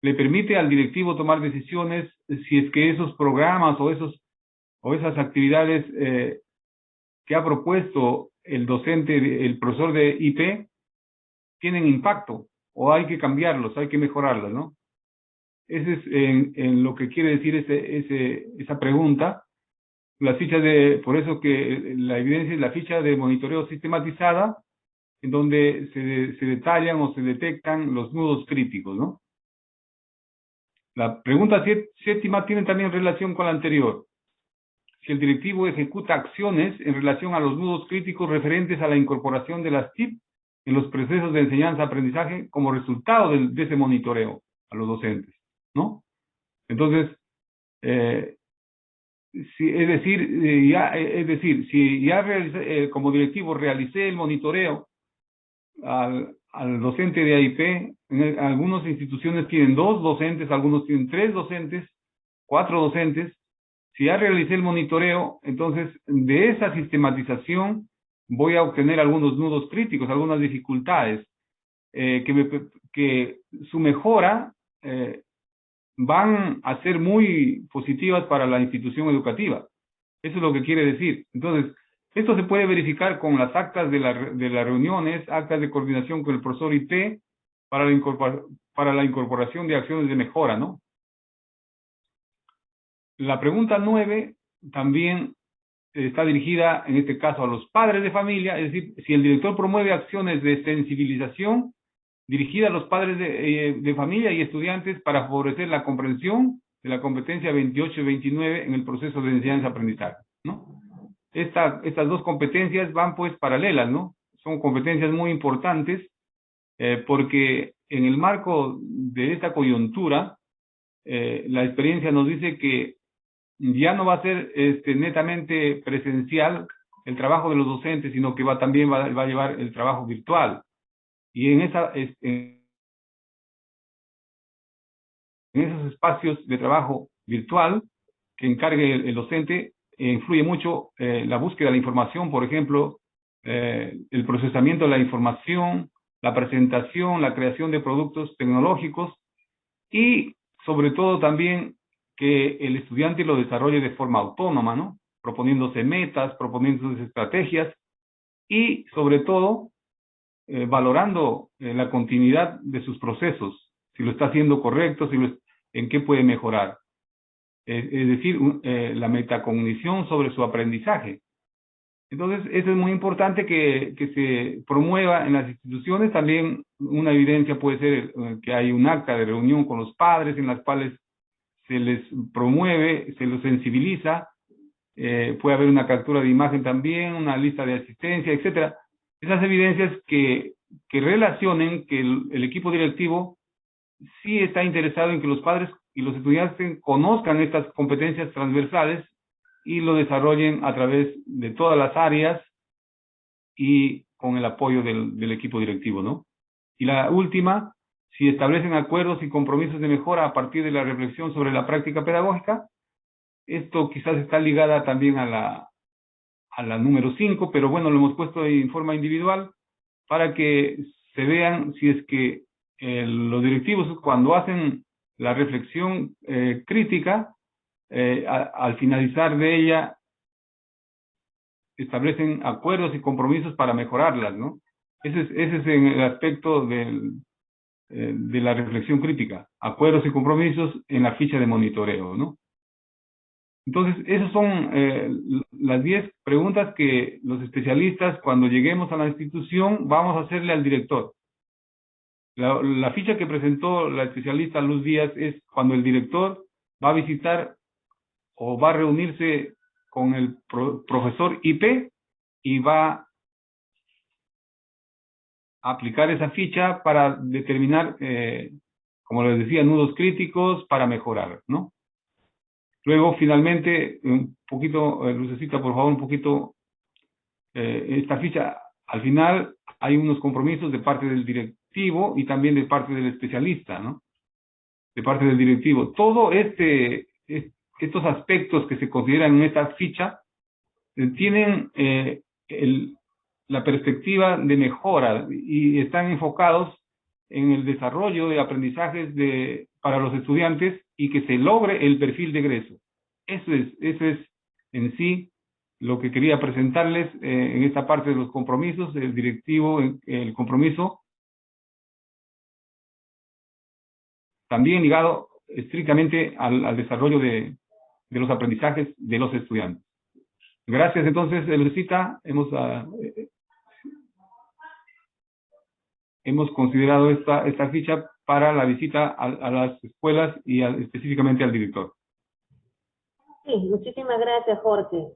le permite al directivo tomar decisiones si es que esos programas o esos o esas actividades eh, que ha propuesto el docente, el profesor de IP, tienen impacto o hay que cambiarlos, hay que mejorarlos, ¿no? Ese es en, en lo que quiere decir ese, ese, esa pregunta. La ficha de, por eso que la evidencia es la ficha de monitoreo sistematizada, en donde se, se detallan o se detectan los nudos críticos, ¿no? La pregunta séptima tiene también relación con la anterior. Si el directivo ejecuta acciones en relación a los nudos críticos referentes a la incorporación de las TIP en los procesos de enseñanza-aprendizaje como resultado de, de, ese monitoreo a los docentes, ¿no? Entonces, eh, si, es decir, eh, ya, es decir, si ya realicé, eh, como directivo realicé el monitoreo al, al docente de AIP, en algunas instituciones tienen dos docentes, algunos tienen tres docentes, cuatro docentes, si ya realicé el monitoreo, entonces de esa sistematización voy a obtener algunos nudos críticos, algunas dificultades, eh, que, me, que su mejora eh, van a ser muy positivas para la institución educativa. Eso es lo que quiere decir. Entonces, esto se puede verificar con las actas de, la, de las reuniones, actas de coordinación con el profesor IT para la, para la incorporación de acciones de mejora, ¿no? La pregunta nueve también está dirigida, en este caso, a los padres de familia, es decir, si el director promueve acciones de sensibilización dirigida a los padres de, eh, de familia y estudiantes para favorecer la comprensión de la competencia 28 y 29 en el proceso de enseñanza-aprendizaje, ¿no? Esta, estas dos competencias van pues paralelas, ¿no? Son competencias muy importantes eh, porque en el marco de esta coyuntura, eh, la experiencia nos dice que ya no va a ser este, netamente presencial el trabajo de los docentes, sino que va también va, va a llevar el trabajo virtual. Y en, esa, en esos espacios de trabajo virtual que encargue el, el docente, eh, influye mucho eh, la búsqueda de la información, por ejemplo, eh, el procesamiento de la información, la presentación, la creación de productos tecnológicos y sobre todo también que el estudiante lo desarrolle de forma autónoma, ¿no? Proponiéndose metas, proponiéndose estrategias y sobre todo eh, valorando eh, la continuidad de sus procesos, si lo está haciendo correcto, si lo, en qué puede mejorar. Es, decir, eh, la metacognición sobre su aprendizaje. Entonces, eso es muy importante que, que se promueva en las instituciones. También una evidencia puede ser que hay un acta de reunión con los padres en las cuales se les promueve, se los sensibiliza, puede haber una captura de imagen también, una lista de asistencia, etcétera. Esas evidencias que, que relacionen que el, equipo directivo sí está interesado en que los padres y los estudiantes conozcan estas competencias transversales y lo desarrollen a través de todas las áreas y con el apoyo del, del equipo directivo, ¿no? Y la última, si establecen acuerdos y compromisos de mejora a partir de la reflexión sobre la práctica pedagógica, esto quizás está ligada también a la, a la número 5, pero bueno, lo hemos puesto en forma individual para que se vean si es que eh, los directivos cuando hacen la reflexión eh, crítica, eh, al finalizar de ella, establecen acuerdos y compromisos para mejorarlas, ¿no? Ese es, ese es el aspecto del, eh, de la reflexión crítica, acuerdos y compromisos en la ficha de monitoreo, ¿no? Entonces, esas son eh, las 10 preguntas que los especialistas, cuando lleguemos a la institución, vamos a hacerle al director. La, la ficha que presentó la especialista Luz Díaz es cuando el director va a visitar o va a reunirse con el pro, profesor IP y va a aplicar esa ficha para determinar, eh, como les decía, nudos críticos para mejorar, ¿no? Luego, finalmente, un poquito, eh, Lucecita, por favor, un poquito, eh, esta ficha, al final hay unos compromisos de parte del directivo y también de parte del especialista, ¿no? De parte del directivo. Todo este, estos aspectos que se consideran en esta ficha eh, tienen eh, la perspectiva de mejora y están enfocados en el desarrollo de aprendizajes de, para los estudiantes y que se logre el perfil de egreso. Eso es, eso es en sí lo que quería presentarles eh, en esta parte de los compromisos, el directivo, el compromiso, también ligado estrictamente al, desarrollo de, de los aprendizajes de los estudiantes. Gracias, entonces, Lucita, hemos, uh, hemos considerado esta, esta ficha para la visita a, a las escuelas y al, específicamente al director. Sí, muchísimas gracias, Jorge.